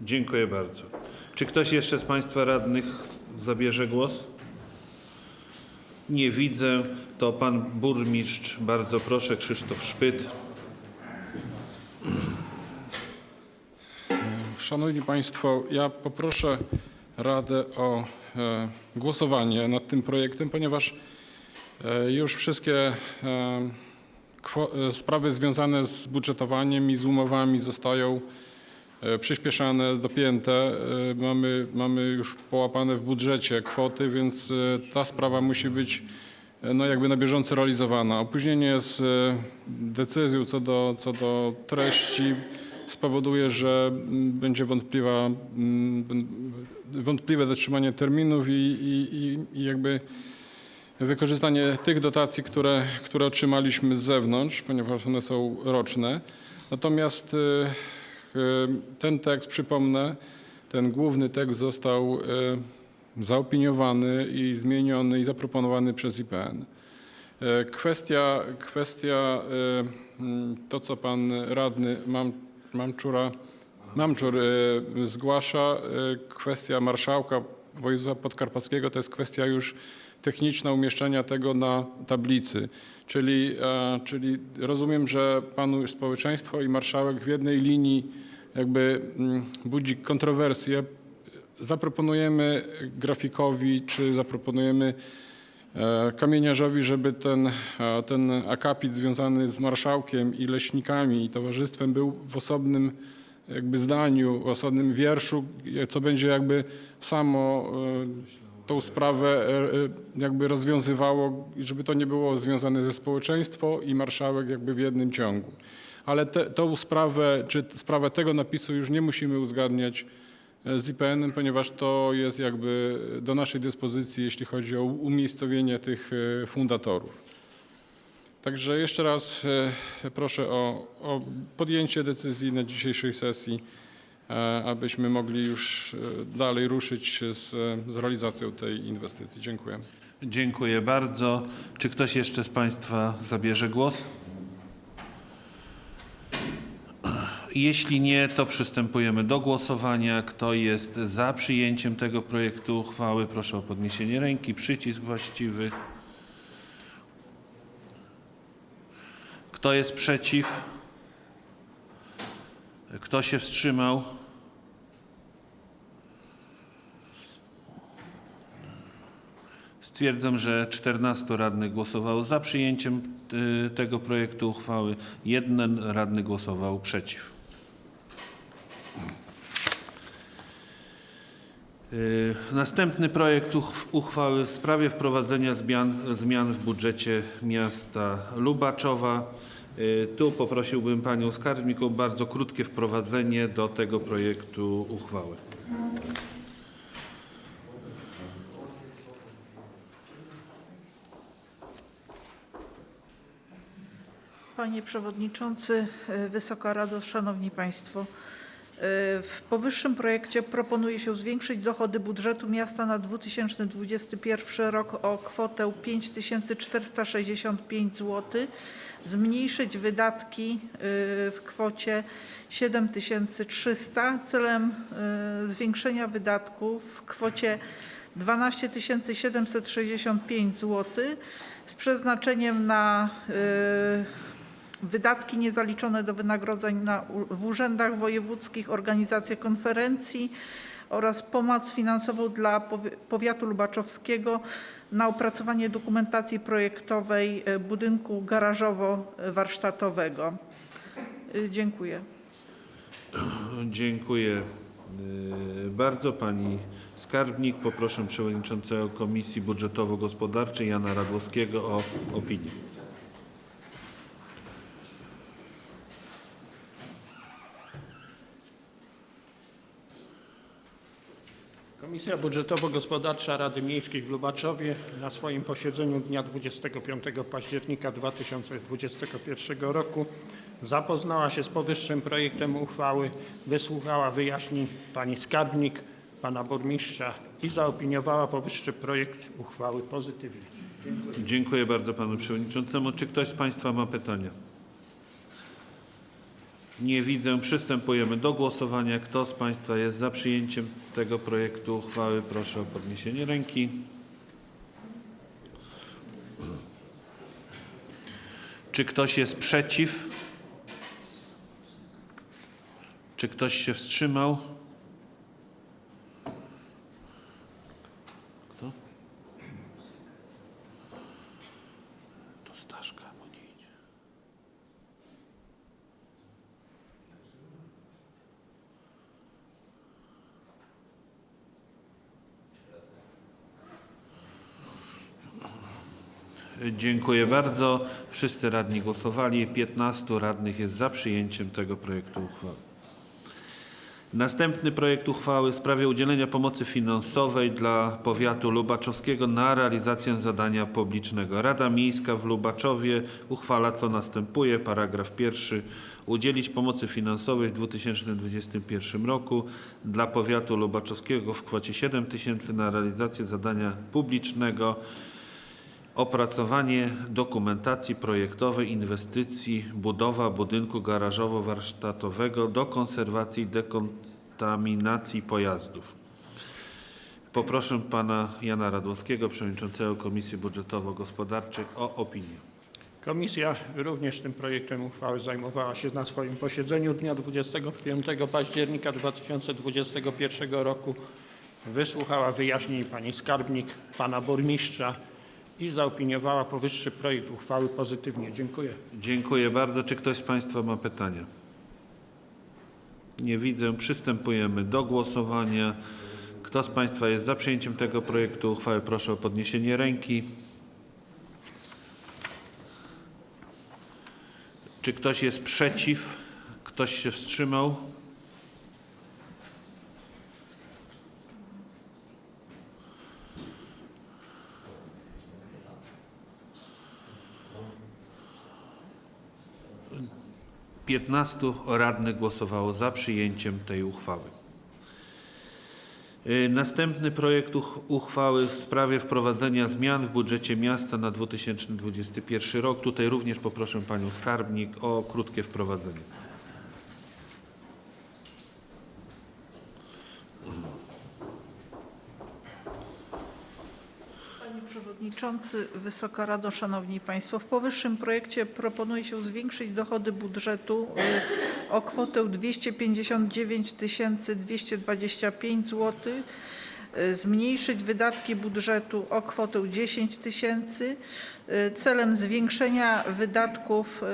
Dziękuję bardzo. Czy ktoś jeszcze z Państwa radnych zabierze głos? Nie widzę. To pan burmistrz, bardzo proszę, Krzysztof Szpyt. Szanowni Państwo, ja poproszę Radę o e, głosowanie nad tym projektem, ponieważ e, już wszystkie e, sprawy związane z budżetowaniem i z umowami zostają przyspieszane, dopięte. E, Mamy, mamy już połapane w budżecie kwoty, więc e, ta sprawa musi być e, no jakby na bieżąco realizowana. Opóźnienie z e, decyzją co do, co do treści spowoduje, że mm, będzie wątpliwa, mm, wątpliwe dotrzymanie terminów i, i, i- jakby wykorzystanie tych dotacji, które, które otrzymaliśmy z zewnątrz, ponieważ one są roczne. Natomiast ten tekst, przypomnę, ten główny tekst został y, zaopiniowany i zmieniony i zaproponowany przez IPN. E, Kwestia, kwestia to, co pan radny Mam, Mamczura, Mamczur e, zgłasza, e, kwestia marszałka województwa podkarpackiego, to jest kwestia już techniczna umieszczenia tego na tablicy. Czyli, e, czyli rozumiem, że panu społeczeństwo i marszałek w jednej linii jakby mm, budzi kontrowersje, zaproponujemy grafikowi czy zaproponujemy e, kamieniarzowi, żeby ten, e, ten akapit związany z marszałkiem i leśnikami i towarzystwem był w osobnym jakby zdaniu, w osobnym wierszu, co będzie jakby samo e, tą sprawę e, e, jakby rozwiązywało, żeby to nie było związane ze społeczeństwo i marszałek jakby w jednym ciągu. Ale te, tą sprawę, czy sprawę tego napisu już nie musimy uzgadniać e, z IPN-em, ponieważ to jest jakby do naszej dyspozycji, jeśli chodzi o umiejscowienie tych e, fundatorów. Także jeszcze raz e, proszę o, o podjęcie decyzji na dzisiejszej sesji, abyśmy mogli już dalej ruszyć z, z realizacją tej inwestycji. Dziękuję. Dziękuję bardzo. Czy ktoś jeszcze z Państwa zabierze głos? Jeśli nie, to przystępujemy do głosowania. Kto jest za przyjęciem tego projektu uchwały, proszę o podniesienie ręki. Przycisk właściwy. Kto jest przeciw? Kto się wstrzymał? Stwierdzam, że 14 radnych głosowało za przyjęciem y, tego projektu uchwały. Jeden radny głosował przeciw. Y, Następny projekt uchw- uchwały w sprawie wprowadzenia zmian, zmian w budżecie miasta Lubaczowa. Y, Tu poprosiłbym Panią Skarbnik o bardzo krótkie wprowadzenie do tego projektu uchwały. Panie Przewodniczący, e, Wysoka Rado, Szanowni Państwo. E, W powyższym projekcie proponuje się zwiększyć dochody budżetu miasta na 2021 rok o kwotę 5465 zł, zmniejszyć wydatki e, w kwocie 7300 celem e, zwiększenia wydatków w kwocie 12 765 zł z przeznaczeniem na wydatki niezaliczone do wynagrodzeń na, w urzędach wojewódzkich, organizacje konferencji oraz pomoc finansową dla powi- powiatu lubaczowskiego na opracowanie dokumentacji projektowej e, budynku garażowo-warsztatowego. Y, Dziękuję. Dziękuję y, bardzo. Pani Skarbnik. Poproszę Przewodniczącego Komisji Budżetowo-Gospodarczej Jana Radłowskiego o opinię. Komisja Budżetowo-Gospodarcza Rady Miejskiej w Lubaczowie na swoim posiedzeniu dnia 25 października 2021 roku zapoznała się z powyższym projektem uchwały, wysłuchała wyjaśnień pani skarbnik, pana burmistrza i zaopiniowała powyższy projekt uchwały pozytywnie. Dziękuję bardzo Panu Przewodniczącemu. Czy ktoś z Państwa ma pytania? Nie widzę. Przystępujemy do głosowania. Kto z Państwa jest za przyjęciem tego projektu uchwały? Proszę o podniesienie ręki. Czy ktoś jest przeciw? Czy ktoś się wstrzymał? Kto? To Staszka mu nie idzie. Dziękuję bardzo. Wszyscy radni głosowali. 15 radnych jest za przyjęciem tego projektu uchwały. Następny projekt uchwały w sprawie udzielenia pomocy finansowej dla powiatu lubaczowskiego na realizację zadania publicznego. Rada Miejska w Lubaczowie uchwala co następuje. Paragraf pierwszy. Udzielić pomocy finansowej w 2021 roku dla powiatu lubaczowskiego w kwocie 7 tysięcy na realizację zadania publicznego Opracowanie dokumentacji projektowej inwestycji budowa budynku garażowo-warsztatowego do konserwacji i dekontaminacji pojazdów. Poproszę pana Jana Radłowskiego, przewodniczącego Komisji Budżetowo-Gospodarczej o opinię. Komisja również tym projektem uchwały zajmowała się na swoim posiedzeniu dnia 25 października 2021 roku. Wysłuchała wyjaśnień pani skarbnik, pana burmistrza i zaopiniowała powyższy projekt uchwały pozytywnie. Dziękuję. Dziękuję bardzo. Czy ktoś z Państwa ma pytania? Nie widzę. Przystępujemy do głosowania. Kto z Państwa jest za przyjęciem tego projektu uchwały? Proszę o podniesienie ręki. Czy ktoś jest przeciw? Ktoś się wstrzymał? Piętnastu radnych głosowało za przyjęciem tej uchwały. Y, Następny projekt uch- uchwały w sprawie wprowadzenia zmian w budżecie miasta na 2021 rok. Tutaj również poproszę Panią Skarbnik o krótkie wprowadzenie. Panie Przewodniczący, Wysoka Rado, Szanowni Państwo. W powyższym projekcie proponuje się zwiększyć dochody budżetu y, o kwotę 259 225 zł, zmniejszyć wydatki budżetu o kwotę 10 tysięcy y, celem zwiększenia wydatków y,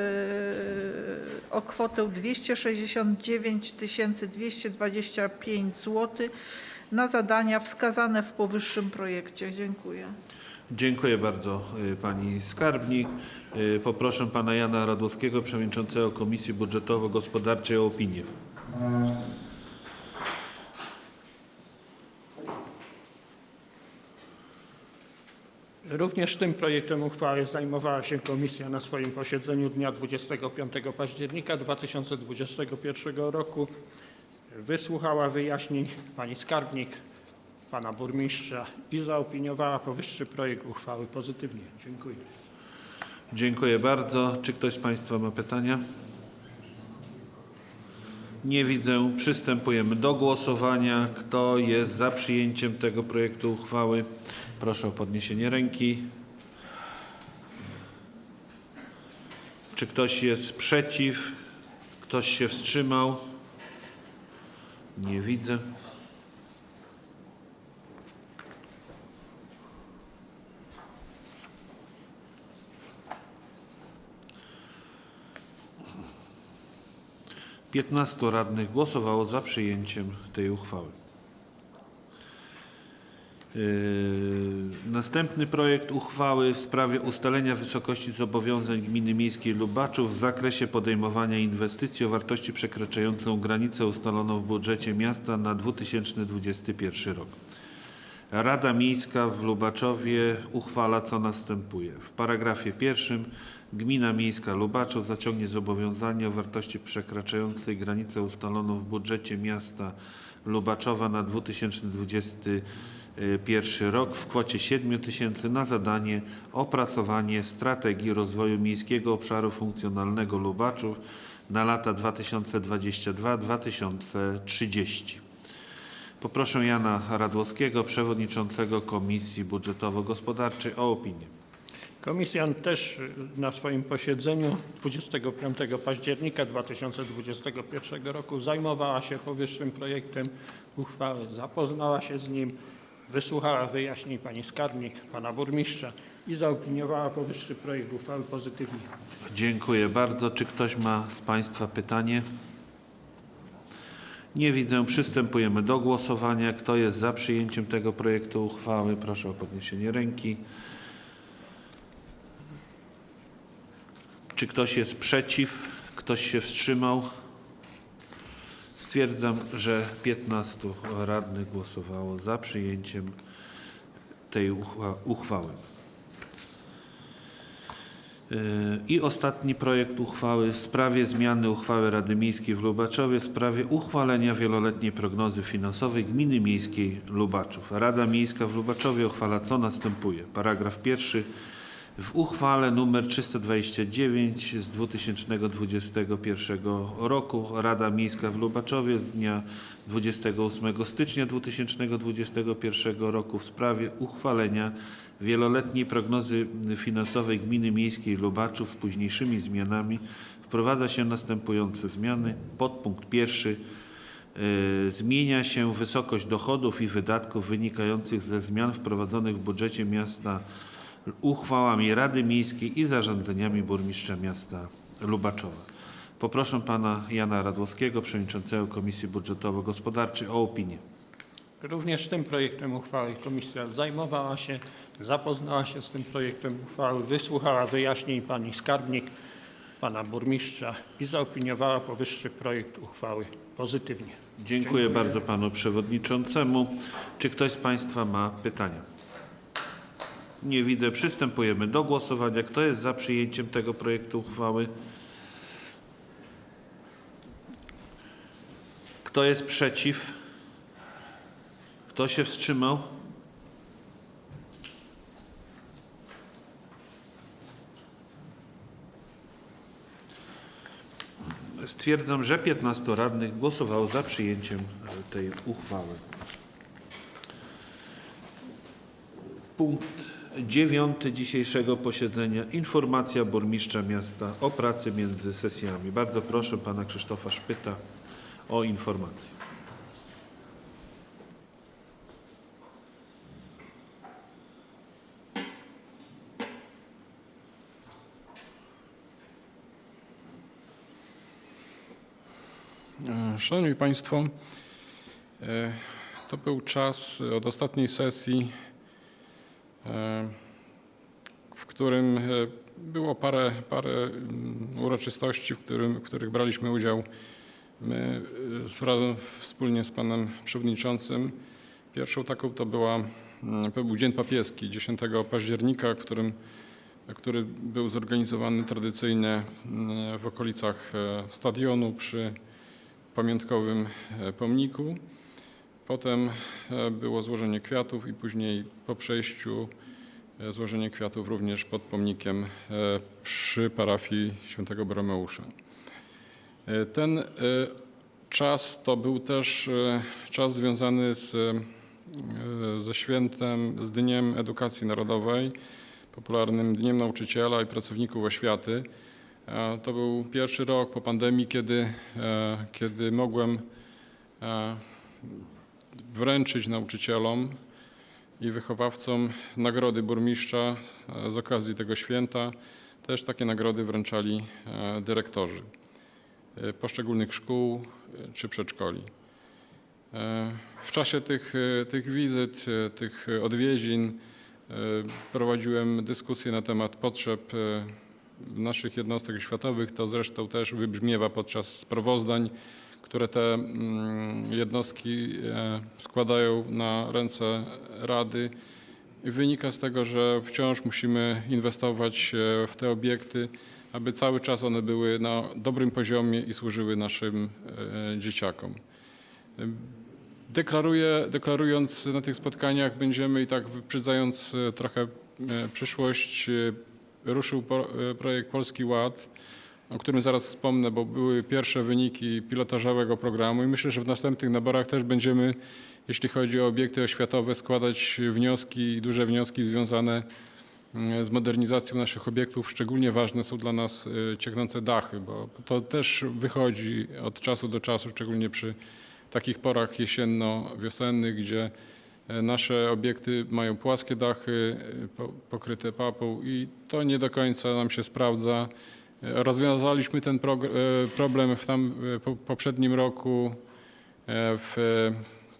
o kwotę 269 225 zł na zadania wskazane w powyższym projekcie. Dziękuję. Dziękuję bardzo y, Pani Skarbnik. Y, Poproszę Pana Jana Radłowskiego, Przewodniczącego Komisji Budżetowo-Gospodarczej o opinię. Również tym projektem uchwały zajmowała się komisja na swoim posiedzeniu dnia 25 października 2021 roku. Wysłuchała wyjaśnień pani skarbnik, pana burmistrza i zaopiniowała powyższy projekt uchwały pozytywnie. Dziękuję. Dziękuję bardzo. Czy ktoś z Państwa ma pytania? Nie widzę. Przystępujemy do głosowania. Kto jest za przyjęciem tego projektu uchwały? Proszę o podniesienie ręki. Czy ktoś jest przeciw? Ktoś się wstrzymał? Nie widzę. Piętnastu radnych głosowało za przyjęciem tej uchwały. Yy, Następny projekt uchwały w sprawie ustalenia wysokości zobowiązań gminy miejskiej Lubaczów w zakresie podejmowania inwestycji o wartości przekraczającą granicę ustaloną w budżecie miasta na 2021 rok. Rada Miejska w Lubaczowie uchwala co następuje. W paragrafie pierwszym Gmina Miejska Lubaczów zaciągnie zobowiązanie o wartości przekraczającej granicę ustaloną w budżecie miasta Lubaczowa na 2021 rok w kwocie 7 tysięcy na zadanie opracowanie strategii rozwoju miejskiego obszaru funkcjonalnego Lubaczów na lata 2022-2030. Poproszę Jana Radłowskiego, przewodniczącego Komisji Budżetowo-Gospodarczej o opinię. Komisja też na swoim posiedzeniu 25 października 2021 roku zajmowała się powyższym projektem uchwały, zapoznała się z nim, wysłuchała wyjaśnień pani skarbnik, pana burmistrza i zaopiniowała powyższy projekt uchwały pozytywnie. Dziękuję bardzo. Czy ktoś ma z Państwa pytanie? Nie widzę. Przystępujemy do głosowania. Kto jest za przyjęciem tego projektu uchwały? Proszę o podniesienie ręki. Czy ktoś jest przeciw? Ktoś się wstrzymał? Stwierdzam, że 15 radnych głosowało za przyjęciem tej uchwa- uchwały. I ostatni projekt uchwały w sprawie zmiany uchwały Rady Miejskiej w Lubaczowie w sprawie uchwalenia wieloletniej prognozy finansowej Gminy Miejskiej Lubaczów. Rada Miejska w Lubaczowie uchwala co następuje. Paragraf pierwszy. W uchwale nr 329 z 2021 roku Rada Miejska w Lubaczowie z dnia 28 stycznia 2021 roku w sprawie uchwalenia wieloletniej prognozy finansowej Gminy Miejskiej Lubaczów z późniejszymi zmianami wprowadza się następujące zmiany. Podpunkt pierwszy. Y, Zmienia się wysokość dochodów i wydatków wynikających ze zmian wprowadzonych w budżecie miasta uchwałami Rady Miejskiej i zarządzeniami burmistrza miasta Lubaczowa. Poproszę pana Jana Radłowskiego, przewodniczącego Komisji Budżetowo-Gospodarczej o opinię. Również tym projektem uchwały komisja zajmowała się, zapoznała się z tym projektem uchwały, wysłuchała wyjaśnień pani skarbnik, pana burmistrza i zaopiniowała powyższy projekt uchwały pozytywnie. Dziękuję bardzo panu przewodniczącemu. Czy ktoś z państwa ma pytania? Nie widzę. Przystępujemy do głosowania. Kto jest za przyjęciem tego projektu uchwały? Kto jest przeciw? Kto się wstrzymał? Stwierdzam, że 15 radnych głosowało za przyjęciem e, tej uchwały. Punkt dziewiąty dzisiejszego posiedzenia. Informacja burmistrza miasta o pracy między sesjami. Bardzo proszę pana Krzysztofa Szpyta o informację. E, Szanowni Państwo, e, to był czas od ostatniej sesji, w którym e, było parę, parę mm, uroczystości, w, którym, w których braliśmy udział my e, z wspólnie z Panem Przewodniczącym. Pierwszą taką to, była, mm, to był Dzień Papieski 10 października, którym, który był zorganizowany tradycyjnie mm, w okolicach e, stadionu przy pamiątkowym e, pomniku. Potem e, było złożenie kwiatów i później po przejściu e, złożenie kwiatów również pod pomnikiem e, przy parafii świętego Bromeusza. Ten czas to był też czas związany z, ze świętem, z Dniem Edukacji Narodowej, popularnym Dniem Nauczyciela i Pracowników Oświaty. To był pierwszy rok po pandemii, kiedy, kiedy mogłem wręczyć nauczycielom i wychowawcom nagrody burmistrza e, z okazji tego święta. Też takie nagrody wręczali e, dyrektorzy e, poszczególnych szkół czy przedszkoli. W czasie tych, tych wizyt, tych odwiedzin prowadziłem dyskusję na temat potrzeb naszych jednostek oświatowych. To zresztą też wybrzmiewa podczas sprawozdań, które te mm, jednostki e, składają na ręce Rady. Wynika z tego, że wciąż musimy inwestować e, w te obiekty, aby cały czas one były na dobrym poziomie i służyły naszym e, dzieciakom. Deklaruję, deklarując na tych spotkaniach, będziemy i tak wyprzedzając trochę przyszłość, ruszył projekt Polski Ład, o którym zaraz wspomnę, bo były pierwsze wyniki pilotażowego programu i myślę, że w następnych naborach też będziemy, jeśli chodzi o obiekty oświatowe, składać wnioski, duże wnioski związane mm, z modernizacją naszych obiektów. Szczególnie ważne są dla nas e, cieknące dachy, bo to też wychodzi od czasu do czasu, szczególnie przy takich porach jesienno-wiosennych, gdzie e, nasze obiekty mają płaskie dachy po- pokryte papą i to nie do końca nam się sprawdza. Rozwiązaliśmy ten e, problem w tam e, po- poprzednim roku e, w,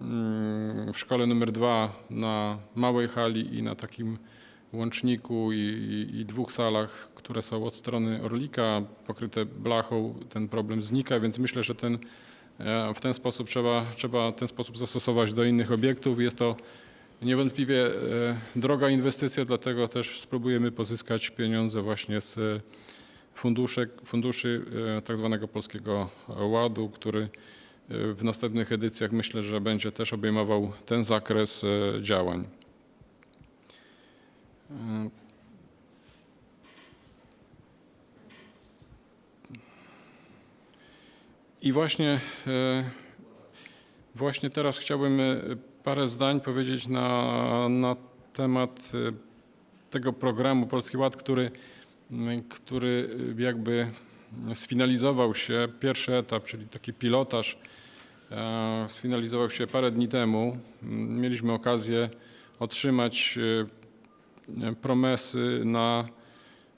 mm, w szkole numer dwa na małej hali i na takim łączniku i, i, i dwóch salach, które są od strony Orlika, pokryte blachą, ten problem znika, więc myślę, że ten, w ten sposób trzeba, trzeba ten sposób zastosować do innych obiektów. Jest to niewątpliwie droga inwestycja, dlatego też spróbujemy pozyskać pieniądze właśnie z fundusze, funduszy e, tak zwanego Polskiego Ładu, który e, w następnych edycjach myślę, że będzie też obejmował ten zakres e, działań. I właśnie, właśnie teraz chciałbym parę zdań powiedzieć na, na temat tego programu Polski Ład, który który e, jakby sfinalizował się, pierwszy etap, czyli taki pilotaż, e, sfinalizował się parę dni temu. M, Mieliśmy okazję otrzymać e, promesy na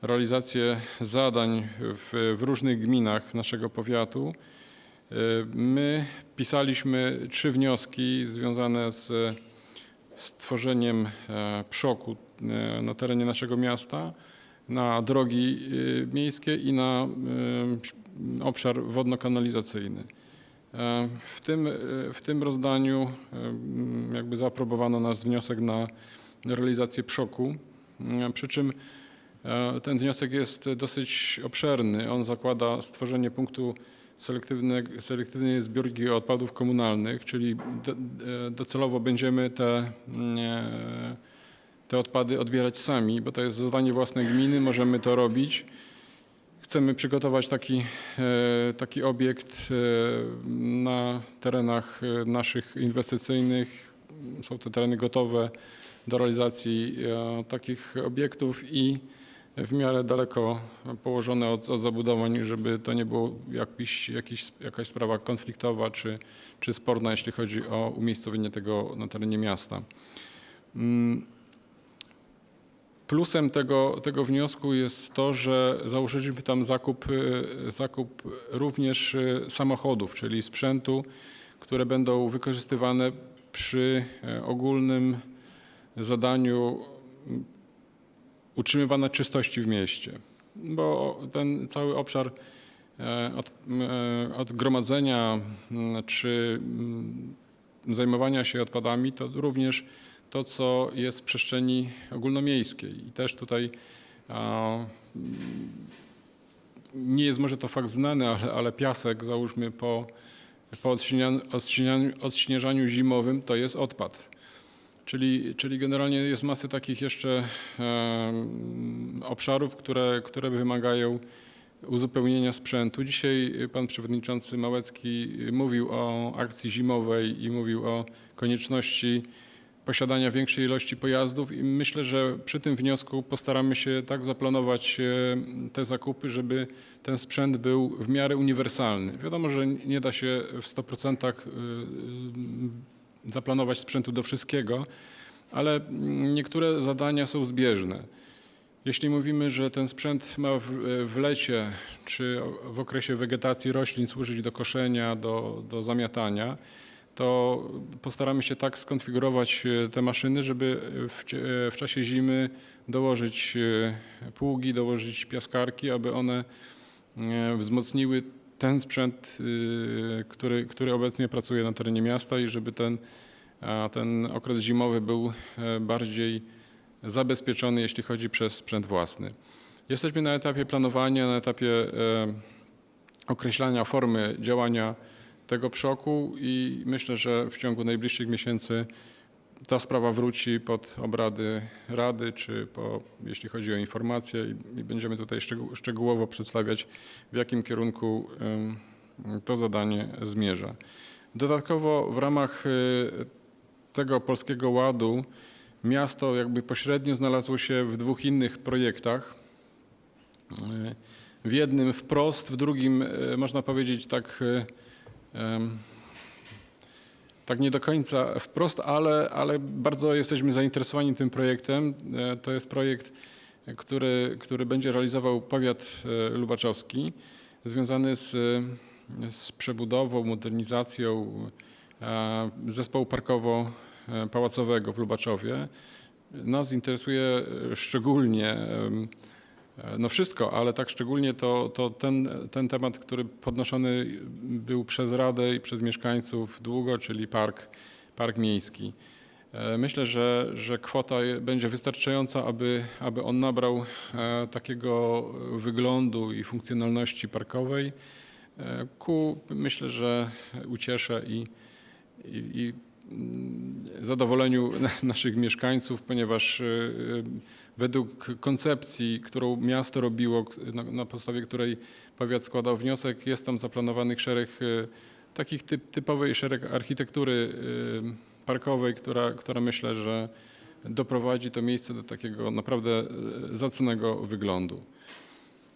realizację zadań w, w różnych gminach naszego powiatu. E, My pisaliśmy trzy wnioski związane z stworzeniem przoku na terenie naszego miasta, na drogi e, miejskie i na e, obszar wodno-kanalizacyjny. E, W tym, w tym rozdaniu jakby zaaprobowano nasz wniosek na realizację przoku, e, przy czym ten wniosek jest dosyć obszerny. On zakłada stworzenie punktu selektywne, selektywnej zbiórki odpadów komunalnych, czyli do, docelowo będziemy te, te odpady odbierać sami, bo to jest zadanie własne gminy, możemy to robić. Chcemy przygotować taki, e, taki obiekt e, na terenach e, naszych inwestycyjnych. Są to tereny gotowe do realizacji takich obiektów i w miarę daleko położone od, od zabudowań, żeby to nie było jakiś, jakiś, jakaś sprawa konfliktowa czy, czy sporna, jeśli chodzi o umiejscowienie tego na terenie miasta. Mm, Plusem tego, tego wniosku jest to, że założyliśmy tam zakup, y, zakup również y, samochodów, czyli sprzętu, które będą wykorzystywane przy e, ogólnym zadaniu mm, utrzymywania czystości w mieście. Bo ten cały obszar e, od, e, od gromadzenia m, czy mm, zajmowania się odpadami to również to, co jest w przestrzeni ogólnomiejskiej. I też tutaj mm, nie jest może to fakt znany, ale, ale piasek, załóżmy po, po odśnieżaniu, odśnieżaniu, zimowym, to jest odpad. Czyli, czyli generalnie jest masy takich jeszcze em, obszarów, które, które wymagają uzupełnienia sprzętu. Dzisiaj pan przewodniczący Małecki mówił o akcji zimowej i mówił o konieczności posiadania większej ilości pojazdów i myślę, że przy tym wniosku postaramy się tak zaplanować e, te zakupy, żeby ten sprzęt był w miarę uniwersalny. Wiadomo, że nie da się w 100% e, zaplanować sprzętu do wszystkiego, ale niektóre zadania są zbieżne. Jeśli mówimy, że ten sprzęt ma w, w lecie czy w okresie wegetacji roślin służyć do koszenia, do, do zamiatania, to postaramy się tak skonfigurować e, te maszyny, żeby w, e, w czasie zimy dołożyć e, pługi, dołożyć piaskarki, aby one wzmocniły ten sprzęt, który, który obecnie pracuje na terenie miasta i żeby ten, ten okres zimowy był bardziej zabezpieczony, jeśli chodzi przez sprzęt własny. Jesteśmy na etapie planowania, na etapie określania formy działania tego przoku i myślę, że w ciągu najbliższych miesięcy ta sprawa wróci pod obrady Rady, czy po, jeśli chodzi o informacje i, i będziemy tutaj szczegół, szczegółowo przedstawiać, w jakim kierunku to zadanie zmierza. Dodatkowo w ramach y, tego Polskiego Ładu miasto jakby pośrednio znalazło się w dwóch innych projektach. Y, W jednym wprost, w drugim y, można powiedzieć tak tak nie do końca wprost, ale, ale bardzo jesteśmy zainteresowani tym projektem. E, To jest projekt, który, który będzie realizował powiat e, lubaczowski, związany z, z przebudową, modernizacją e, zespołu parkowo-pałacowego w Lubaczowie. Nas interesuje szczególnie No wszystko, ale tak szczególnie to, to ten, ten temat, który podnoszony był przez Radę i przez mieszkańców długo, czyli park, park miejski. E, Myślę, że, że kwota będzie wystarczająca, aby, aby on nabrał e, takiego wyglądu i funkcjonalności parkowej e, ku, myślę, że ucieszę i, i, i zadowoleniu naszych mieszkańców, ponieważ według koncepcji, którą miasto robiło, na, na podstawie której powiat składał wniosek, jest tam zaplanowanych szereg y, takich typ, typowej szereg architektury y, parkowej, która, która myślę, że doprowadzi to miejsce do takiego naprawdę y, zacnego wyglądu.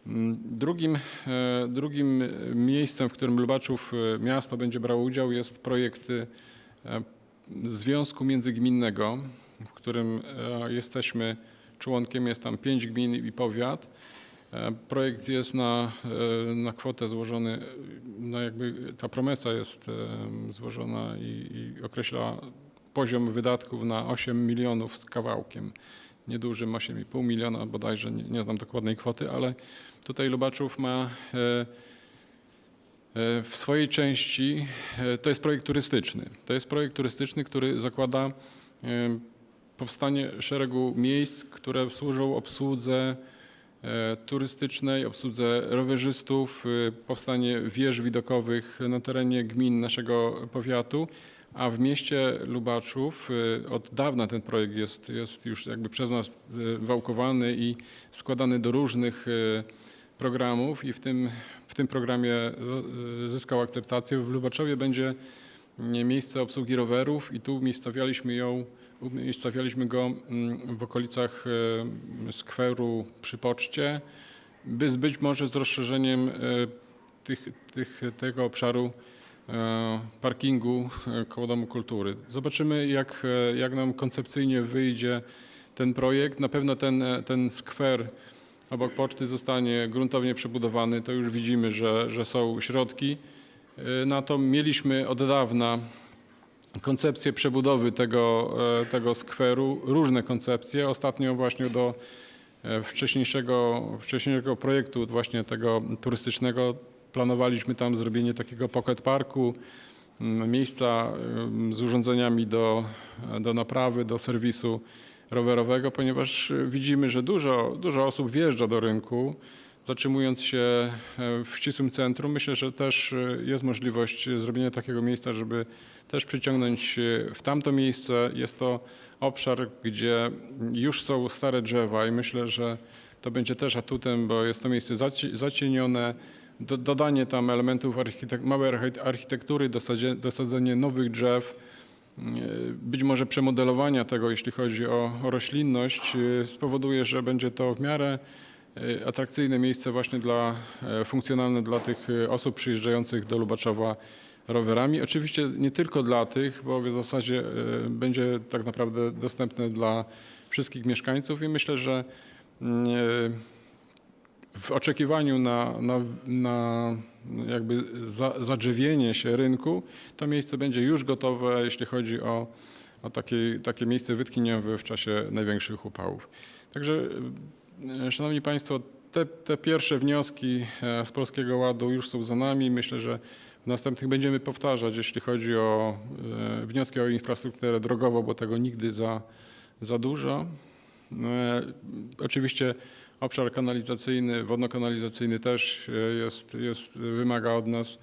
Mm, Drugim, e, drugim miejscem, w którym Lubaczów e, miasto będzie brało udział jest projekt e, Związku Międzygminnego, w którym e, jesteśmy członkiem, jest tam pięć gmin i powiat. E, Projekt jest na, e, na kwotę złożony, no jakby ta promesa jest e, złożona i, i określa poziom wydatków na 8 milionów z kawałkiem. Niedużym 8,5 miliona bodajże, nie, nie znam dokładnej kwoty, ale tutaj Lubaczów ma w swojej części, to jest projekt turystyczny. To jest projekt turystyczny, który zakłada powstanie szeregu miejsc, które służą obsłudze e, turystycznej, obsłudze rowerzystów, e, powstanie wież widokowych na terenie gmin naszego powiatu, a w mieście Lubaczów e, od dawna ten projekt jest, jest już jakby przez nas wałkowany i składany do różnych programów i w tym, w tym programie zyskał akceptację. W Lubaczowie będzie miejsce obsługi rowerów i tu umiejscowialiśmy ją, umiejscowialiśmy go mm, w okolicach e, skweru przy poczcie, by być może z rozszerzeniem e, tych, tych, tego obszaru e, parkingu koło Domu Kultury. Zobaczymy, jak, jak nam koncepcyjnie wyjdzie ten projekt. Na pewno ten, ten skwer obok poczty zostanie gruntownie przebudowany. To już widzimy, że, że są środki. E, Na to mieliśmy od dawna koncepcję przebudowy tego, e, tego skweru, różne koncepcje. Ostatnio właśnie do e, wcześniejszego, wcześniejszego projektu właśnie tego turystycznego planowaliśmy tam zrobienie takiego pocket parku, m, miejsca em, z urządzeniami do, do naprawy, do serwisu rowerowego, ponieważ widzimy, że dużo, dużo osób wjeżdża do rynku, zatrzymując się e, w ścisłym centrum. Myślę, że też e, jest możliwość zrobienia takiego miejsca, żeby też przyciągnąć w tamto miejsce. Jest to obszar, gdzie już są stare drzewa i myślę, że to będzie też atutem, bo jest to miejsce zaci- zacienione. Do, dodanie tam elementów architek- małej archi- architektury, dosadzenie nowych drzew, e, być może przemodelowania tego, jeśli chodzi o, roślinność, spowoduje, że będzie to w miarę atrakcyjne miejsce właśnie dla, e, funkcjonalne dla tych e, osób przyjeżdżających do Lubaczowa rowerami. Oczywiście nie tylko dla tych, bo w zasadzie e, będzie tak naprawdę dostępne dla wszystkich mieszkańców i myślę, że mm, e, w oczekiwaniu na, na, na jakby za, zadrzewienie się rynku, to miejsce będzie już gotowe, jeśli chodzi o, o takie, takie miejsce wytchnieniowe w czasie największych upałów. Także, e, Szanowni Państwo, te, te pierwsze wnioski e, z Polskiego Ładu już są za nami. Myślę, że w następnych będziemy powtarzać, jeśli chodzi o e, wnioski o infrastrukturę drogową, bo tego nigdy za, za dużo. E, Oczywiście obszar kanalizacyjny, wodno-kanalizacyjny też e, jest, jest, wymaga od nas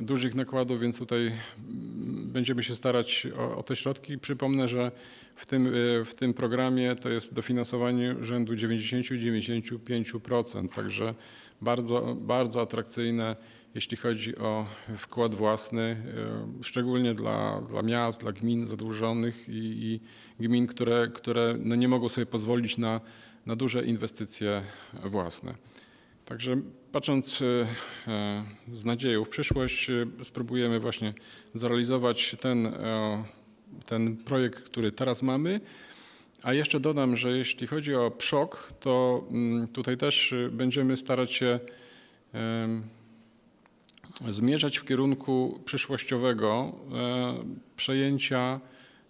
dużych nakładów, więc tutaj mm, będziemy się starać o, o te środki. Przypomnę, że w tym, e, w tym programie to jest dofinansowanie rzędu 90-95%, także bardzo, bardzo atrakcyjne, jeśli chodzi o wkład własny, e, szczególnie dla, dla miast, dla gmin zadłużonych i, i gmin, które, które no nie mogą sobie pozwolić na, na duże inwestycje własne. Także patrząc e, e, z nadzieją w przyszłość, e, spróbujemy właśnie zrealizować ten, ten projekt, który teraz mamy. A jeszcze dodam, że jeśli chodzi o PSZOK, to mm, tutaj też będziemy starać się zmierzać w kierunku przyszłościowego przejęcia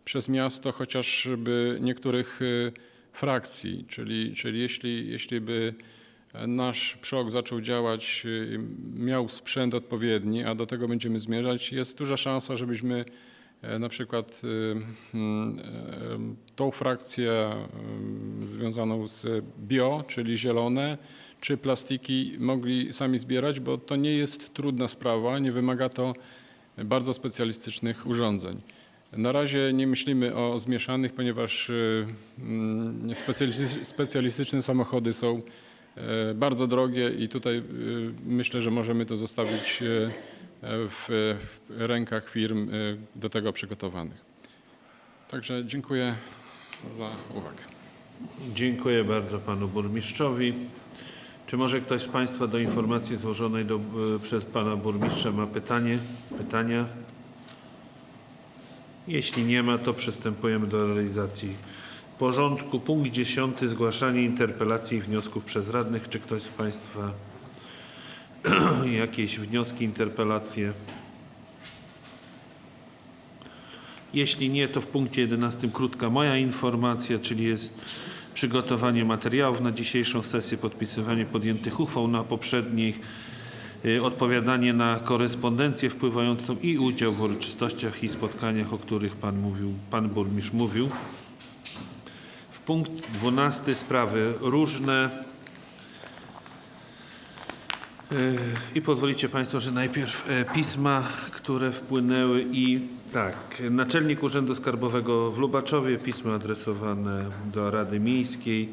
przez miasto chociażby niektórych frakcji, czyli, czyli jeśli, jeśli by nasz PSZOK zaczął działać, e, miał sprzęt odpowiedni, a do tego będziemy zmierzać, jest duża szansa, żebyśmy e, na przykład e, mm, e, tą frakcję e, związaną z bio, czyli zielone, czy plastiki mogli sami zbierać, bo to nie jest trudna sprawa, nie wymaga to bardzo specjalistycznych urządzeń. Na razie nie myślimy o zmieszanych, ponieważ y, mm, specjalistyczne samochody są bardzo drogie i tutaj y, myślę, że możemy to zostawić y, w rękach firm do tego przygotowanych. Także dziękuję za uwagę. Dziękuję bardzo panu burmistrzowi. Czy może ktoś z państwa do informacji złożonej do, e, przez pana burmistrza ma pytanie? Pytania? Jeśli nie ma, to przystępujemy do realizacji porządku. Punkt 10. Zgłaszanie interpelacji i wniosków przez radnych. Czy ktoś z państwa jakieś wnioski, interpelacje? Jeśli nie, to w punkcie 11 krótka moja informacja, czyli jest przygotowanie materiałów na dzisiejszą sesję, podpisywanie podjętych uchwał na poprzednich, y, odpowiadanie na korespondencję wpływającą i udział w uroczystościach i spotkaniach, o których pan mówił, pan burmistrz mówił. Punkt 12 sprawy różne. Y, I pozwolicie Państwo, że najpierw e, pisma, które wpłynęły i tak, Naczelnik Urzędu Skarbowego w Lubaczowie, pismo adresowane do Rady Miejskiej.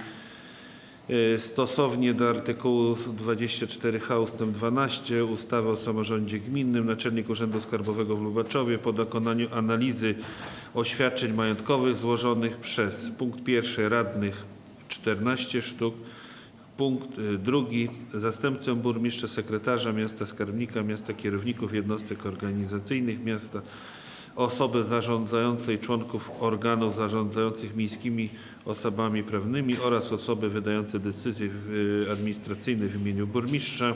E, Stosownie do artykułu 24h ust. 12 ustawy o samorządzie gminnym Naczelnik Urzędu Skarbowego w Lubaczowie po dokonaniu analizy oświadczeń majątkowych złożonych przez punkt pierwszy radnych 14 sztuk, Punkt y, drugi. Zastępcę burmistrza, sekretarza miasta, skarbnika miasta, kierowników jednostek organizacyjnych miasta, osoby zarządzającej, członków organów zarządzających miejskimi osobami prawnymi oraz osoby wydające decyzje y, administracyjne w imieniu burmistrza.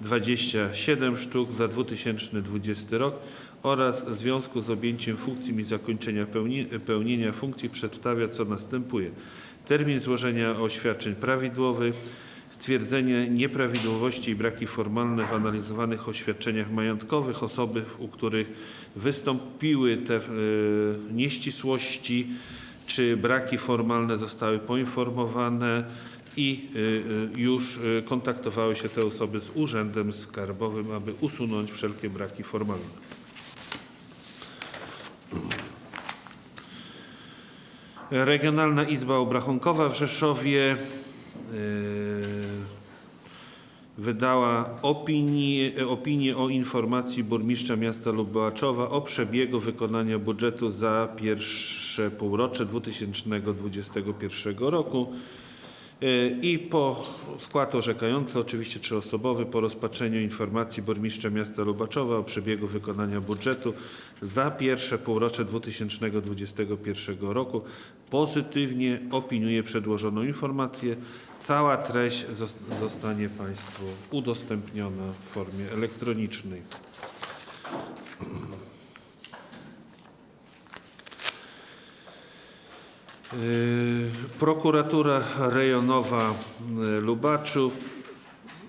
27 sztuk za 2020 rok oraz w związku z objęciem funkcji i zakończenia pełni, pełnienia funkcji przedstawia co następuje. Termin złożenia oświadczeń prawidłowy, stwierdzenie nieprawidłowości i braki formalne w analizowanych oświadczeniach majątkowych osoby, u których wystąpiły te e, nieścisłości czy braki formalne zostały poinformowane i e, e, już kontaktowały się te osoby z Urzędem Skarbowym, aby usunąć wszelkie braki formalne. Regionalna Izba Obrachunkowa w Rzeszowie wydała opinię, opinię o informacji burmistrza miasta Lubaczowa o przebiegu wykonania budżetu za pierwsze półrocze 2021 roku. Yy, I po skład orzekający, oczywiście trzyosobowy, po rozpatrzeniu informacji burmistrza miasta Lubaczowa o przebiegu wykonania budżetu za pierwsze półrocze 2021 roku pozytywnie opiniuje przedłożoną informację. Cała treść zos- zostanie Państwu udostępniona w formie elektronicznej. Yy, Prokuratura Rejonowa yy, Lubaczów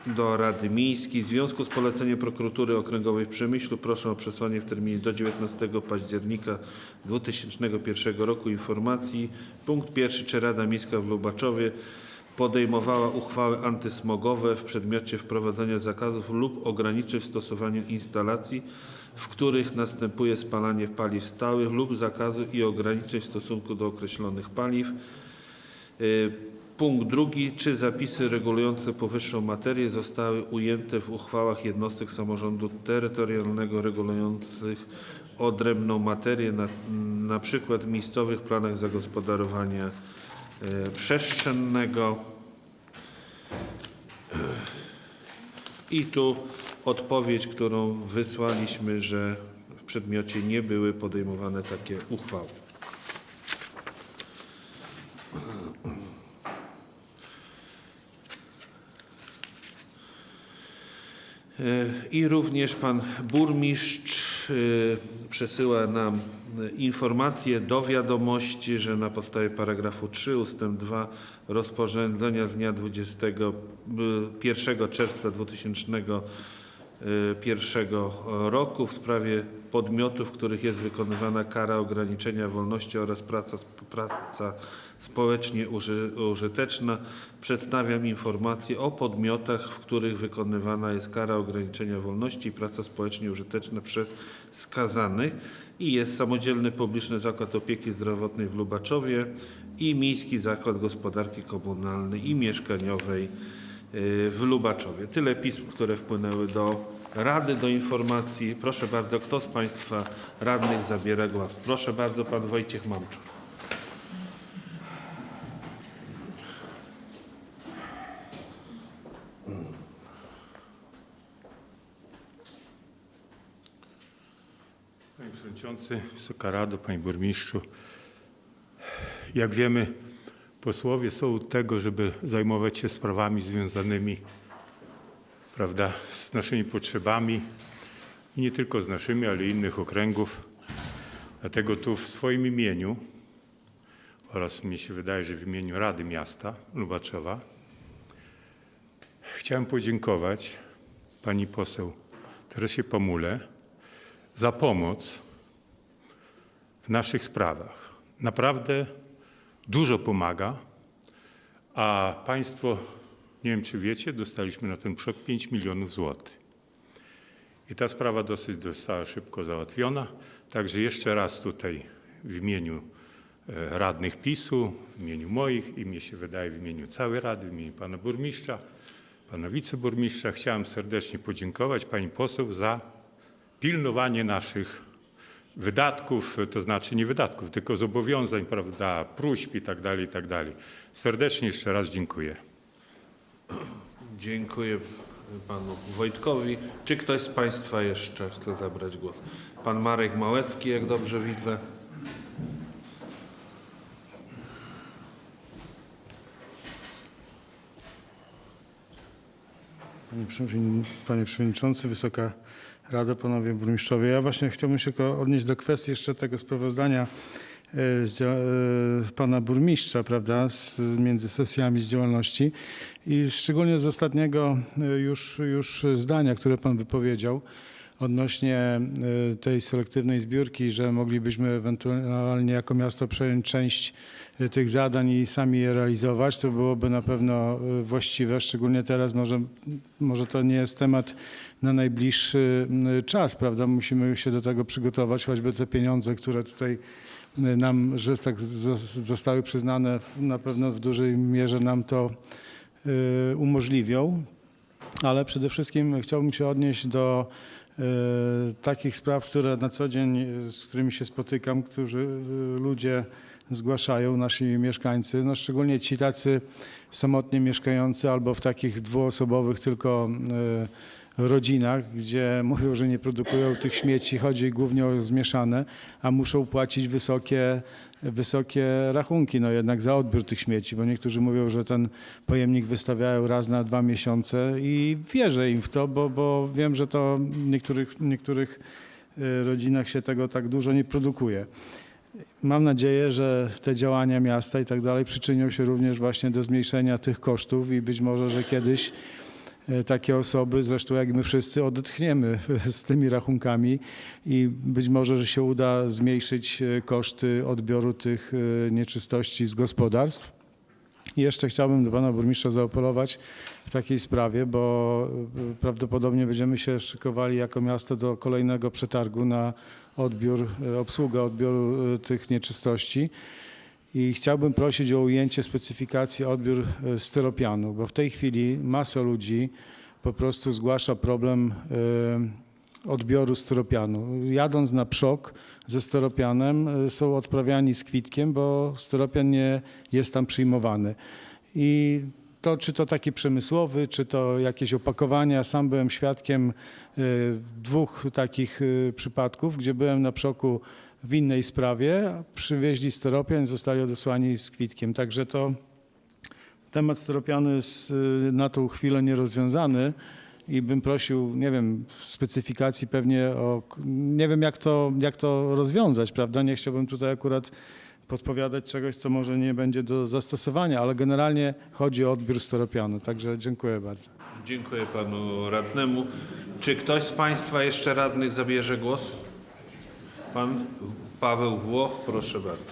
do Rady Miejskiej. W związku z poleceniem Prokuratury Okręgowej w Przemyślu proszę o przesłanie w terminie do 19 października 2001 roku informacji. Punkt pierwszy. Czy Rada Miejska w Lubaczowie podejmowała uchwały antysmogowe w przedmiocie wprowadzenia zakazów lub ograniczeń w stosowaniu instalacji, w których następuje spalanie paliw stałych lub zakazu i ograniczeń w stosunku do określonych paliw. Y, Punkt drugi. Czy zapisy regulujące powyższą materię zostały ujęte w uchwałach jednostek samorządu terytorialnego regulujących odrębną materię, na, na przykład w miejscowych planach zagospodarowania przestrzennego? I tu odpowiedź, którą wysłaliśmy, że w przedmiocie nie były podejmowane takie uchwały. E, I również pan burmistrz e, przesyła nam e, informację do wiadomości, że na podstawie paragrafu 3 ustęp 2 rozporządzenia z dnia 21 czerwca 2000 2021 roku w sprawie podmiotów, w których jest wykonywana kara ograniczenia wolności oraz praca, praca społecznie uży, użyteczna. Przedstawiam informację o podmiotach, w których wykonywana jest kara ograniczenia wolności i praca społecznie użyteczna przez skazanych i jest Samodzielny Publiczny Zakład Opieki Zdrowotnej w Lubaczowie i Miejski Zakład Gospodarki Komunalnej i Mieszkaniowej y, w Lubaczowie. Tyle pism, które wpłynęły do Rady, do informacji. Proszę bardzo, kto z Państwa radnych zabiera głos? Proszę bardzo, Pan Wojciech Mamczuk. Panie Przewodniczący, Wysoka Rado, Panie Burmistrzu. Jak wiemy, posłowie są od tego, żeby zajmować się sprawami związanymi prawda, z naszymi potrzebami i nie tylko z naszymi, ale innych okręgów. Dlatego tu w swoim imieniu oraz mi się wydaje, że w imieniu Rady Miasta Lubaczowa chciałem podziękować pani poseł Teresie Pamule za pomoc w naszych sprawach. Naprawdę dużo pomaga, a Państwo, nie wiem czy wiecie, dostaliśmy na ten przok 5 milionów złotych. I ta sprawa dosyć została szybko załatwiona. Także jeszcze raz tutaj w imieniu e, radnych PiSu, w imieniu moich i mnie się wydaje w imieniu całej Rady, w imieniu pana burmistrza, pana wiceburmistrza chciałem serdecznie podziękować pani poseł za pilnowanie naszych wydatków, to znaczy nie wydatków, tylko zobowiązań, prawda, próśb i tak dalej, i tak dalej. Serdecznie jeszcze raz dziękuję. Dziękuję Panu Wojtkowi. Czy ktoś z Państwa jeszcze chce zabrać głos? Pan Marek Małecki, jak dobrze widzę. Panie, Przewodni- Panie Przewodniczący, Wysoka Rado, Panowie Burmistrzowie. Ja właśnie chciałbym się odnieść do kwestii jeszcze tego sprawozdania e, e, Pana Burmistrza, prawda, z, między sesjami z działalności i szczególnie z ostatniego e, już, już zdania, które Pan wypowiedział odnośnie tej selektywnej zbiórki, że moglibyśmy ewentualnie jako miasto przejąć część tych zadań i sami je realizować, to byłoby na pewno e, właściwe, szczególnie teraz może, może to nie jest temat na najbliższy m, czas, prawda? Musimy się do tego przygotować, choćby te pieniądze, które tutaj nam, że tak zostały przyznane, na pewno w dużej mierze nam to umożliwią. Ale przede wszystkim chciałbym się odnieść do takich spraw, które na co dzień, z którymi się spotykam, którzy ludzie zgłaszają, nasi mieszkańcy, no szczególnie ci tacy samotnie mieszkający albo w takich dwuosobowych tylko e, rodzinach, gdzie mówią, że nie produkują tych śmieci, chodzi głównie o zmieszane, a muszą płacić wysokie, wysokie rachunki no jednak za odbiór tych śmieci, bo niektórzy mówią, że ten pojemnik wystawiają raz na dwa miesiące i wierzę im w to, bo, bo wiem, że to w niektórych, niektórych e, rodzinach się tego tak dużo nie produkuje. Mam nadzieję, że te działania miasta i tak dalej przyczynią się również właśnie do zmniejszenia tych kosztów i być może, że kiedyś e, takie osoby, zresztą jak my wszyscy, odetchniemy z tymi rachunkami i być może, że się uda zmniejszyć e, koszty odbioru tych e, nieczystości z gospodarstw. I jeszcze chciałbym do pana burmistrza zaapelować w takiej sprawie, bo e, prawdopodobnie będziemy się szykowali jako miasto do kolejnego przetargu na odbiór, e, obsługę odbioru e, tych nieczystości. I chciałbym prosić o ujęcie specyfikacji odbiór styropianu, bo w tej chwili masa ludzi po prostu zgłasza problem odbioru styropianu. Jadąc na przok ze styropianem e, są odprawiani z kwitkiem, bo styropian nie jest tam przyjmowany. I to, czy to taki przemysłowy, czy to jakieś opakowania. Sam byłem świadkiem e, dwóch takich e, przypadków, gdzie byłem na przoku w innej sprawie, przywieźli styropian i zostali odesłani z kwitkiem. Także to temat styropianu jest y, na tą chwilę nierozwiązany i bym prosił, nie wiem, specyfikacji pewnie o, nie wiem jak to, jak to rozwiązać, prawda? Nie chciałbym tutaj akurat podpowiadać czegoś, co może nie będzie do zastosowania, ale generalnie chodzi o odbiór steropianu. Także dziękuję bardzo. Dziękuję panu radnemu. Czy ktoś z państwa jeszcze radnych zabierze głos? Pan Paweł Włoch, proszę bardzo.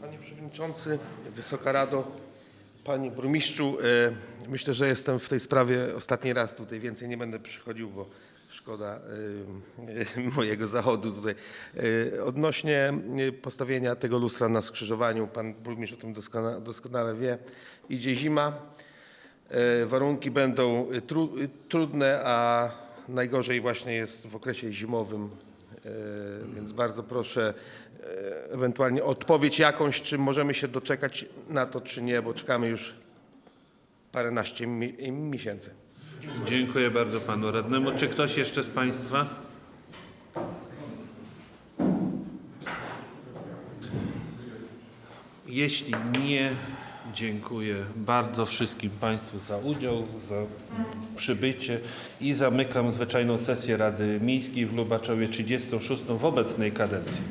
Panie Przewodniczący, Wysoka Rado, Panie Burmistrzu, e, myślę, że jestem w tej sprawie ostatni raz tutaj, więcej nie będę przychodził, bo szkoda e, mojego zachodu tutaj. E, Odnośnie postawienia tego lustra na skrzyżowaniu, Pan Burmistrz o tym doskonale, doskonale wie, idzie zima, warunki będą tru, trudne, a najgorzej właśnie jest w okresie zimowym, Więc bardzo proszę e, ewentualnie odpowiedź jakąś, czy możemy się doczekać na to, czy nie, bo czekamy już paręnaście mi- miesięcy. Dziękuję bardzo panu radnemu. Czy ktoś jeszcze z państwa? Jeśli nie, dziękuję bardzo wszystkim państwu za udział, za przybycie i zamykam zwyczajną sesję Rady Miejskiej w Lubaczowie 36 w obecnej kadencji.